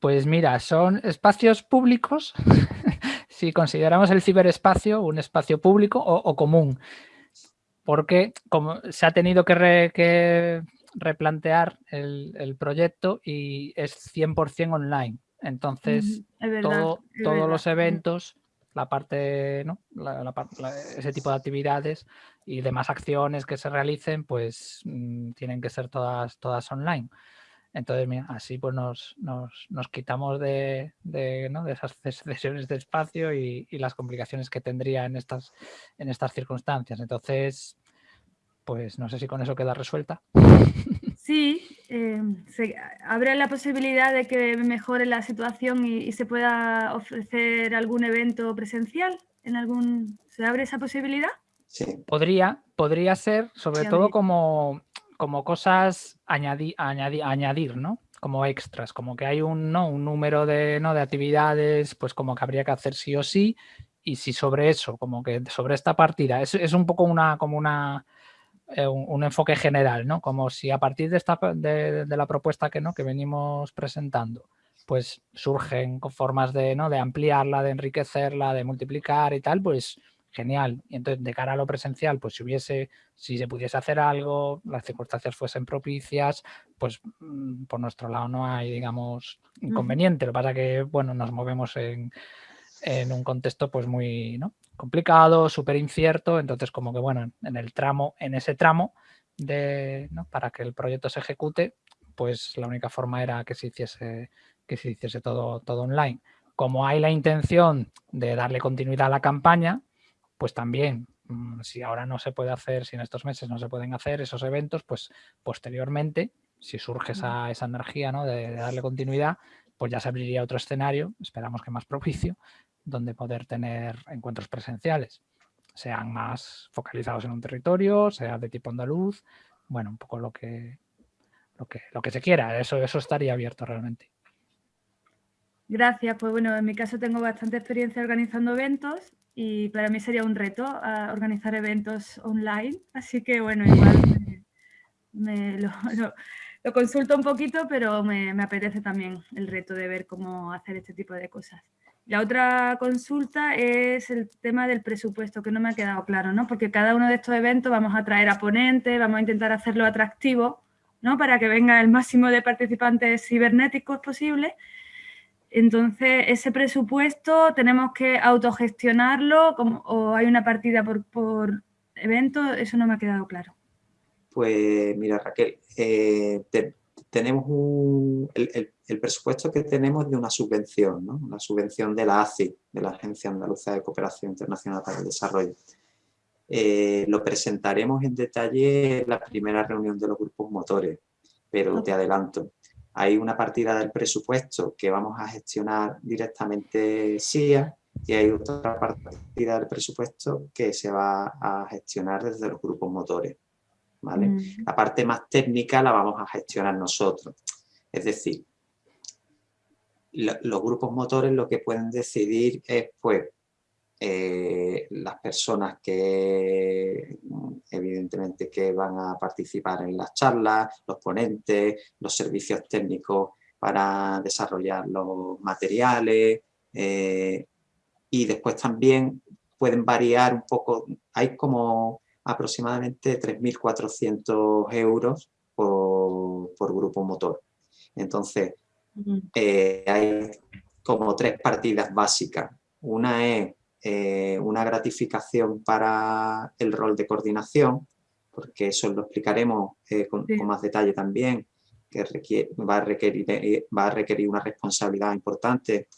pues mira, son espacios públicos <laughs> si consideramos el ciberespacio un espacio público o, común, porque como se ha tenido que, replantear el, proyecto y es 100% online. Entonces, todos los eventos, la parte, ¿no? ese tipo de actividades y demás acciones que se realicen, pues mm, tienen que ser todas, todas online. Entonces, mira, así pues nos, quitamos de, esas <laughs> sesiones de espacio y, las complicaciones que tendría en estas, en estas circunstancias. Entonces, pues no sé si con eso queda resuelta. <laughs> Sí, eh, se abre la posibilidad de que mejore la situación y, se pueda ofrecer algún evento presencial. ¿En algún, ¿Se abre esa posibilidad? Sí. Podría, podría ser, sobre todo como como cosas añadir, añadir, ¿no? Como extras, como que hay un, ¿no? un número de, ¿no? de actividades, pues como que habría que hacer sí o sí, y si sobre eso, como que sobre esta partida, es, es un poco una, como una, eh, un, enfoque general, ¿no? Como si a partir de, esta, de, la propuesta que, ¿no? que venimos presentando, pues surgen formas de, ¿no? de ampliarla, de enriquecerla, de multiplicar y tal, pues genial. Y entonces, de cara a lo presencial, pues si hubiese, si se pudiese hacer algo, las circunstancias fuesen propicias, pues mm, por nuestro lado no hay, digamos, inconveniente. Lo que pasa que, bueno, nos movemos en, en un contexto pues muy ¿no? complicado, súper incierto, entonces como que, bueno, en el tramo, en ese tramo, de, ¿no? para que el proyecto se ejecute, pues la única forma era que se hiciese, que se hiciese todo, todo online. Como hay la intención de darle continuidad a la campaña, pues también, mm, si ahora no se puede hacer, si en estos meses no se pueden hacer esos eventos, pues posteriormente, si surge esa, esa energía ¿no? de, darle continuidad, pues ya se abriría otro escenario, esperamos que más propicio, donde poder tener encuentros presenciales, sean más focalizados en un territorio, sea de tipo andaluz, bueno, un poco lo que, lo que, lo que se quiera, eso, eso estaría abierto realmente. Gracias, pues bueno, en mi caso tengo bastante experiencia organizando eventos y para mí sería un reto ah, organizar eventos online, así que bueno, igual me, <laughs> lo, consulto un poquito, pero me, apetece también el reto de ver cómo hacer este tipo de cosas. La otra consulta es el tema del presupuesto, que no me ha quedado claro, ¿no? Porque cada uno de estos eventos vamos a traer a ponentes, vamos a intentar hacerlo atractivo, ¿no? Para que venga el máximo de participantes cibernéticos posible entonces, ese presupuesto tenemos que autogestionarlo o hay una partida por, evento, eso no me ha quedado claro. Pues mira Raquel, eh, tenemos el, presupuesto que tenemos de una subvención, ¿no? una subvención de la ACI, de la Agencia Andaluza de Cooperación Internacional para el Desarrollo. Eh, lo presentaremos en detalle en la primera reunión de los grupos motores, pero te adelanto, hay una partida del presupuesto que vamos a gestionar directamente SIA y hay otra partida del presupuesto que se va a gestionar desde los grupos motores. ¿vale? Mm. La parte más técnica la vamos a gestionar nosotros. Es decir, los grupos motores lo que pueden decidir es pues eh, las personas que evidentemente que van a participar en las charlas, los ponentes, los servicios técnicos para desarrollar los materiales eh, y después también pueden variar un poco, hay como aproximadamente 3.400 euros por, grupo motor. Entonces, eh, hay como tres partidas básicas. Una es eh, una gratificación para el rol de coordinación, porque eso lo explicaremos eh, con, más detalle también, que requiere, va, a requerir, eh, va a requerir una responsabilidad importante,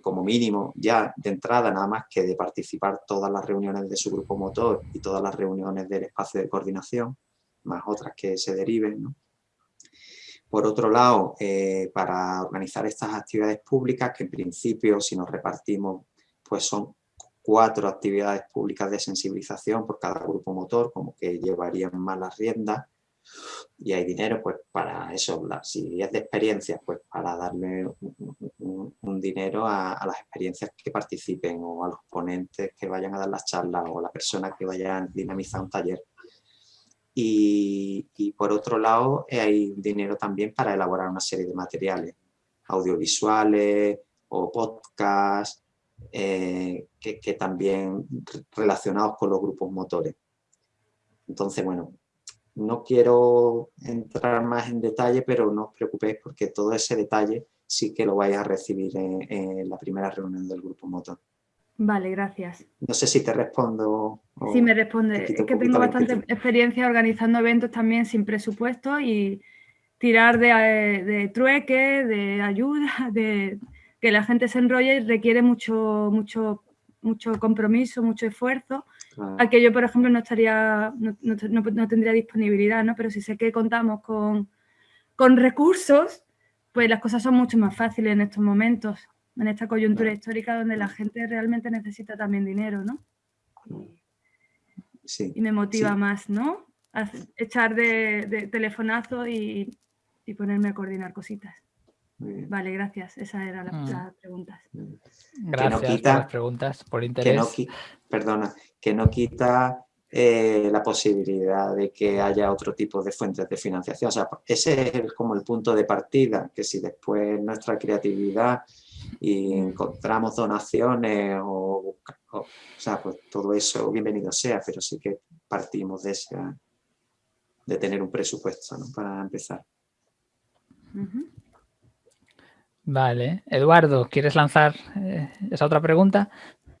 como mínimo ya de entrada, nada más que de participar todas las reuniones de su grupo motor y todas las reuniones del espacio de coordinación, más otras que se deriven. ¿no? Por otro lado, para organizar estas actividades públicas, que en principio si nos repartimos, pues son cuatro actividades públicas de sensibilización por cada grupo motor, como que llevarían más las riendas y hay dinero pues para eso, si es de experiencias, pues para darle un, dinero a, las experiencias que participen o a los ponentes que vayan a dar las charlas o a la persona que vaya a dinamizar un taller. Y, y por otro lado hay dinero también para elaborar una serie de materiales audiovisuales o podcasts eh, que, también relacionados con los grupos motores. Entonces, bueno, no quiero entrar más en detalle, pero no os preocupéis porque todo ese detalle sí que lo vais a recibir en, la primera reunión del grupo motor. Vale, gracias. No sé si te respondo. Sí, me responde. Es que tengo bastante experiencia organizando eventos también sin presupuesto y tirar de, de trueque, de ayuda, <laughs> de, que la gente se enrolla y requiere mucho, mucho, mucho compromiso, mucho esfuerzo, al que yo, por ejemplo, no estaría, no, tendría disponibilidad, ¿no? Pero si sé que contamos con, con, recursos, pues las cosas son mucho más fáciles en estos momentos, en esta coyuntura histórica donde la gente realmente necesita también dinero, ¿no? Sí. Y me motiva más, ¿no? echar de, telefonazo y ponerme a coordinar cositas. Vale, gracias. Esa era la, mm. pregunta. Gracias por las preguntas, por interés. Que no, perdona, que no quita eh, la posibilidad de que haya otro tipo de fuentes de financiación. O sea, ese es como el punto de partida, que si después nuestra creatividad y encontramos donaciones o, o, sea, pues todo eso bienvenido sea, pero sí que partimos de, esa, de tener un presupuesto ¿no? para empezar. Vale. Eduardo, ¿quieres lanzar eh, esa otra pregunta?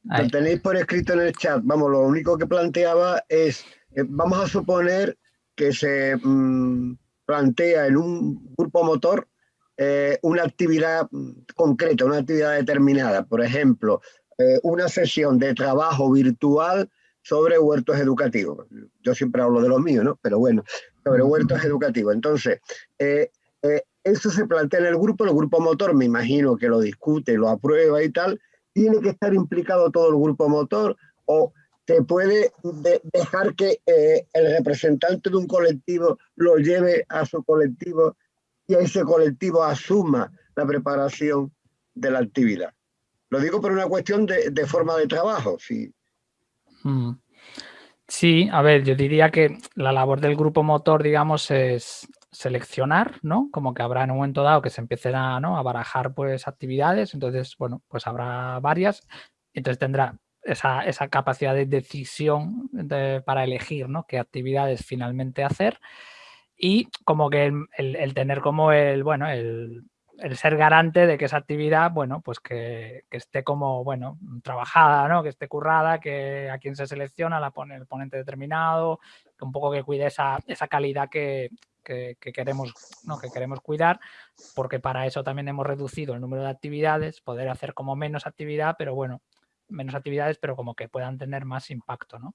Lo tenéis por escrito en el chat. Vamos, lo único que planteaba es, eh, vamos a suponer que se mm, plantea en un grupo motor eh, una actividad concreta, una actividad determinada. Por ejemplo, una sesión de trabajo virtual sobre huertos educativos. Yo siempre hablo de los míos, ¿no? Pero bueno, sobre huertos educativos. Entonces, eso se plantea en el grupo, el grupo motor me imagino que lo discute, lo aprueba y tal, tiene que estar implicado todo el grupo motor o se puede dejar que eh, el representante de un colectivo lo lleve a su colectivo y ese colectivo asuma la preparación de la actividad. Lo digo por una cuestión de, forma de trabajo, sí. Mm. Sí, a ver, yo diría que la labor del grupo motor, digamos, es seleccionar, ¿no? Como que habrá en un momento dado que se empiecen a, ¿no? a barajar pues actividades, entonces, bueno, pues habrá varias, entonces tendrá esa, esa capacidad de decisión para elegir, ¿no? Qué actividades finalmente hacer y como que el, tener como el, bueno, el, el, ser garante de que esa actividad, bueno, pues que, que, esté como, bueno, trabajada, ¿no? Que esté currada, que a quien se selecciona la pone el ponente determinado, que un poco que cuide esa, esa calidad que, que, queremos, ¿no? que queremos cuidar, porque para eso también hemos reducido el número de actividades, poder hacer como menos actividad, pero bueno, menos actividades, pero como que puedan tener más impacto. ¿no?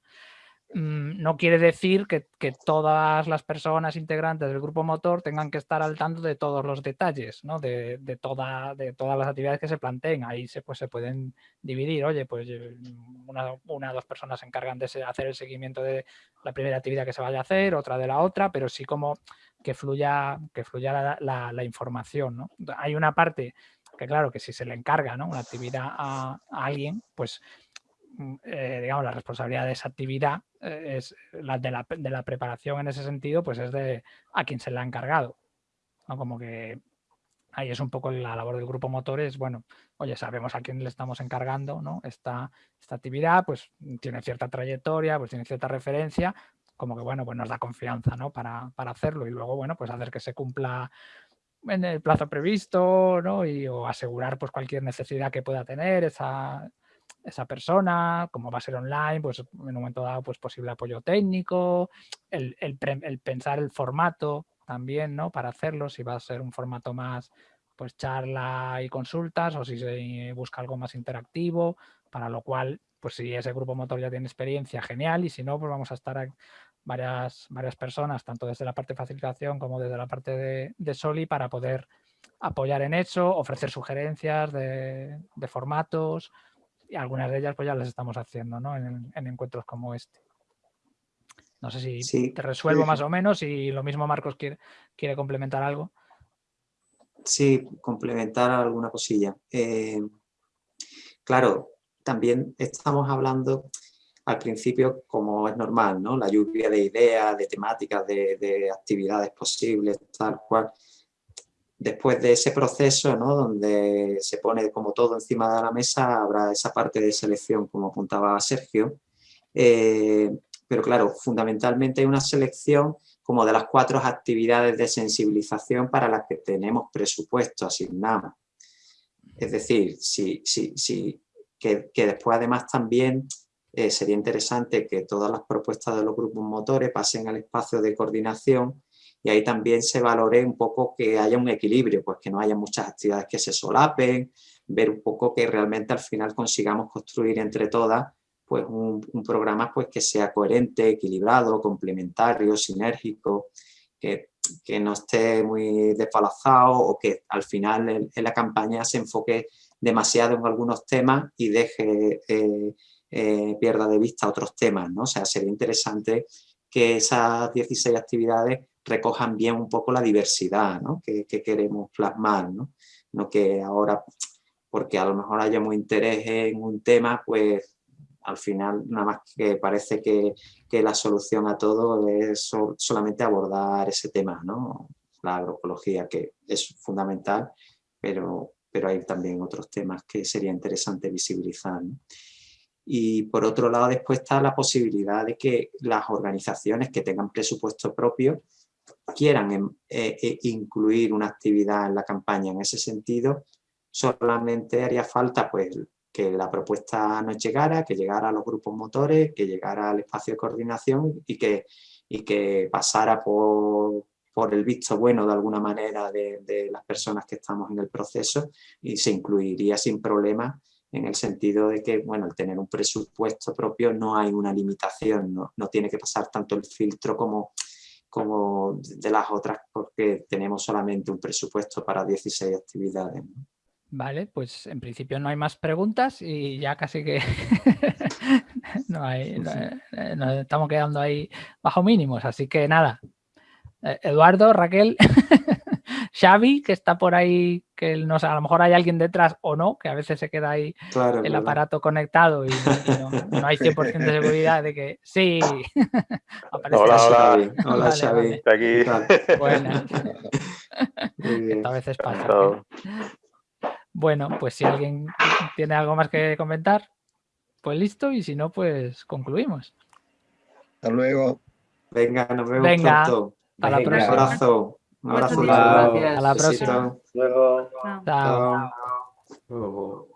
Mm, no quiere decir que, todas las personas integrantes del grupo motor tengan que estar al tanto de todos los detalles, ¿no? de, toda, de todas las actividades que se planteen. Ahí se, pues, se pueden dividir. Oye, pues eh, una, o dos personas se encargan de hacer el seguimiento de la primera actividad que se vaya a hacer, otra de la otra, pero sí como que fluya, que fluya la, información. ¿no? Hay una parte que claro, que si se le encarga ¿no? una actividad a, a alguien, pues eh, digamos, la responsabilidad de esa actividad eh, es la de, la de, la preparación en ese sentido, pues es de a quien se le ha encargado. ¿no? Como que ahí es un poco la labor del grupo motores, bueno, oye, sabemos a quién le estamos encargando, ¿no? Esta, esta actividad, pues tiene cierta trayectoria, pues tiene cierta referencia, como que, bueno, pues nos da confianza, ¿no? Para, para hacerlo y luego, bueno, pues hacer que se cumpla en el plazo previsto, ¿no? Y o asegurar pues cualquier necesidad que pueda tener esa, esa persona, como va a ser online, pues en un momento dado pues posible apoyo técnico, el, pensar el formato también, ¿no? Para hacerlo, si va a ser un formato más pues charla y consultas o si se busca algo más interactivo, para lo cual, pues si ese grupo motor ya tiene experiencia, genial, y si no, pues vamos a estar varias, varias personas, tanto desde la parte de facilitación como desde la parte de Soli, para poder apoyar en eso, ofrecer sugerencias de, formatos y algunas de ellas pues ya las estamos haciendo ¿no? en, encuentros como este. No sé si te resuelvo más o menos y lo mismo Marcos quiere, quiere complementar algo. Sí, complementar alguna cosilla. Eh, claro, también estamos hablando al principio, como es normal, ¿no? La lluvia de ideas, de temáticas, de, de actividades posibles, tal cual después de ese proceso, ¿no? donde se pone como todo encima de la mesa, habrá esa parte de selección, como apuntaba Sergio. Eh, pero claro, fundamentalmente hay una selección como de las cuatro actividades de sensibilización para las que tenemos presupuesto asignado. Es decir, si, si, que, después además también eh, sería interesante que todas las propuestas de los grupos motores pasen al espacio de coordinación y ahí también se valore un poco que haya un equilibrio, pues que no haya muchas actividades que se solapen, ver un poco que realmente al final consigamos construir entre todas pues un, programa pues que sea coherente, equilibrado, complementario, sinérgico, que, no esté muy desfalazado o que al final en, la campaña se enfoque demasiado en algunos temas y deje, eh, eh, pierda de vista otros temas, ¿no? O sea, sería interesante que esas 16 actividades recojan bien un poco la diversidad que, queremos plasmar, ¿no? ¿no? que ahora, porque a lo mejor hayamos interés en un tema, pues al final nada más que parece que, la solución a todo es solamente abordar ese tema, ¿no? la agroecología, que es fundamental, pero, pero hay también otros temas que sería interesante visibilizar. Y por otro lado, después está la posibilidad de que las organizaciones que tengan presupuesto propio quieran em, eh, eh, incluir una actividad en la campaña. En ese sentido, solamente haría falta pues, que la propuesta nos llegara, que llegara a los grupos motores, que llegara al espacio de coordinación y que, y que pasara por, por el visto bueno de alguna manera de, de, las personas que estamos en el proceso y se incluiría sin problema en el sentido de que, bueno, al tener un presupuesto propio no hay una limitación, no, no tiene que pasar tanto el filtro como como de las otras porque tenemos solamente un presupuesto para 16 actividades. Vale, pues en principio no hay más preguntas y ya casi que <laughs> no hay, eh, nos estamos quedando ahí bajo mínimos, así que nada. Eh, Eduardo, Raquel, <laughs> Xavi, que está por ahí, que no sé, a lo mejor hay alguien detrás o no, que a veces se queda ahí el aparato conectado y, no, hay <laughs> 100% de seguridad de que sí. <laughs> hola, hola. Hola, Xavi. Está aquí. Buenas. <laughs> a veces pasa. Bueno, pues si alguien tiene algo más que comentar, pues listo, y si no, pues concluimos. Hasta luego. Venga, nos vemos Venga, pronto. Hasta la próxima. Un abrazo. Un abrazo. Gracias. A la próxima. Luego.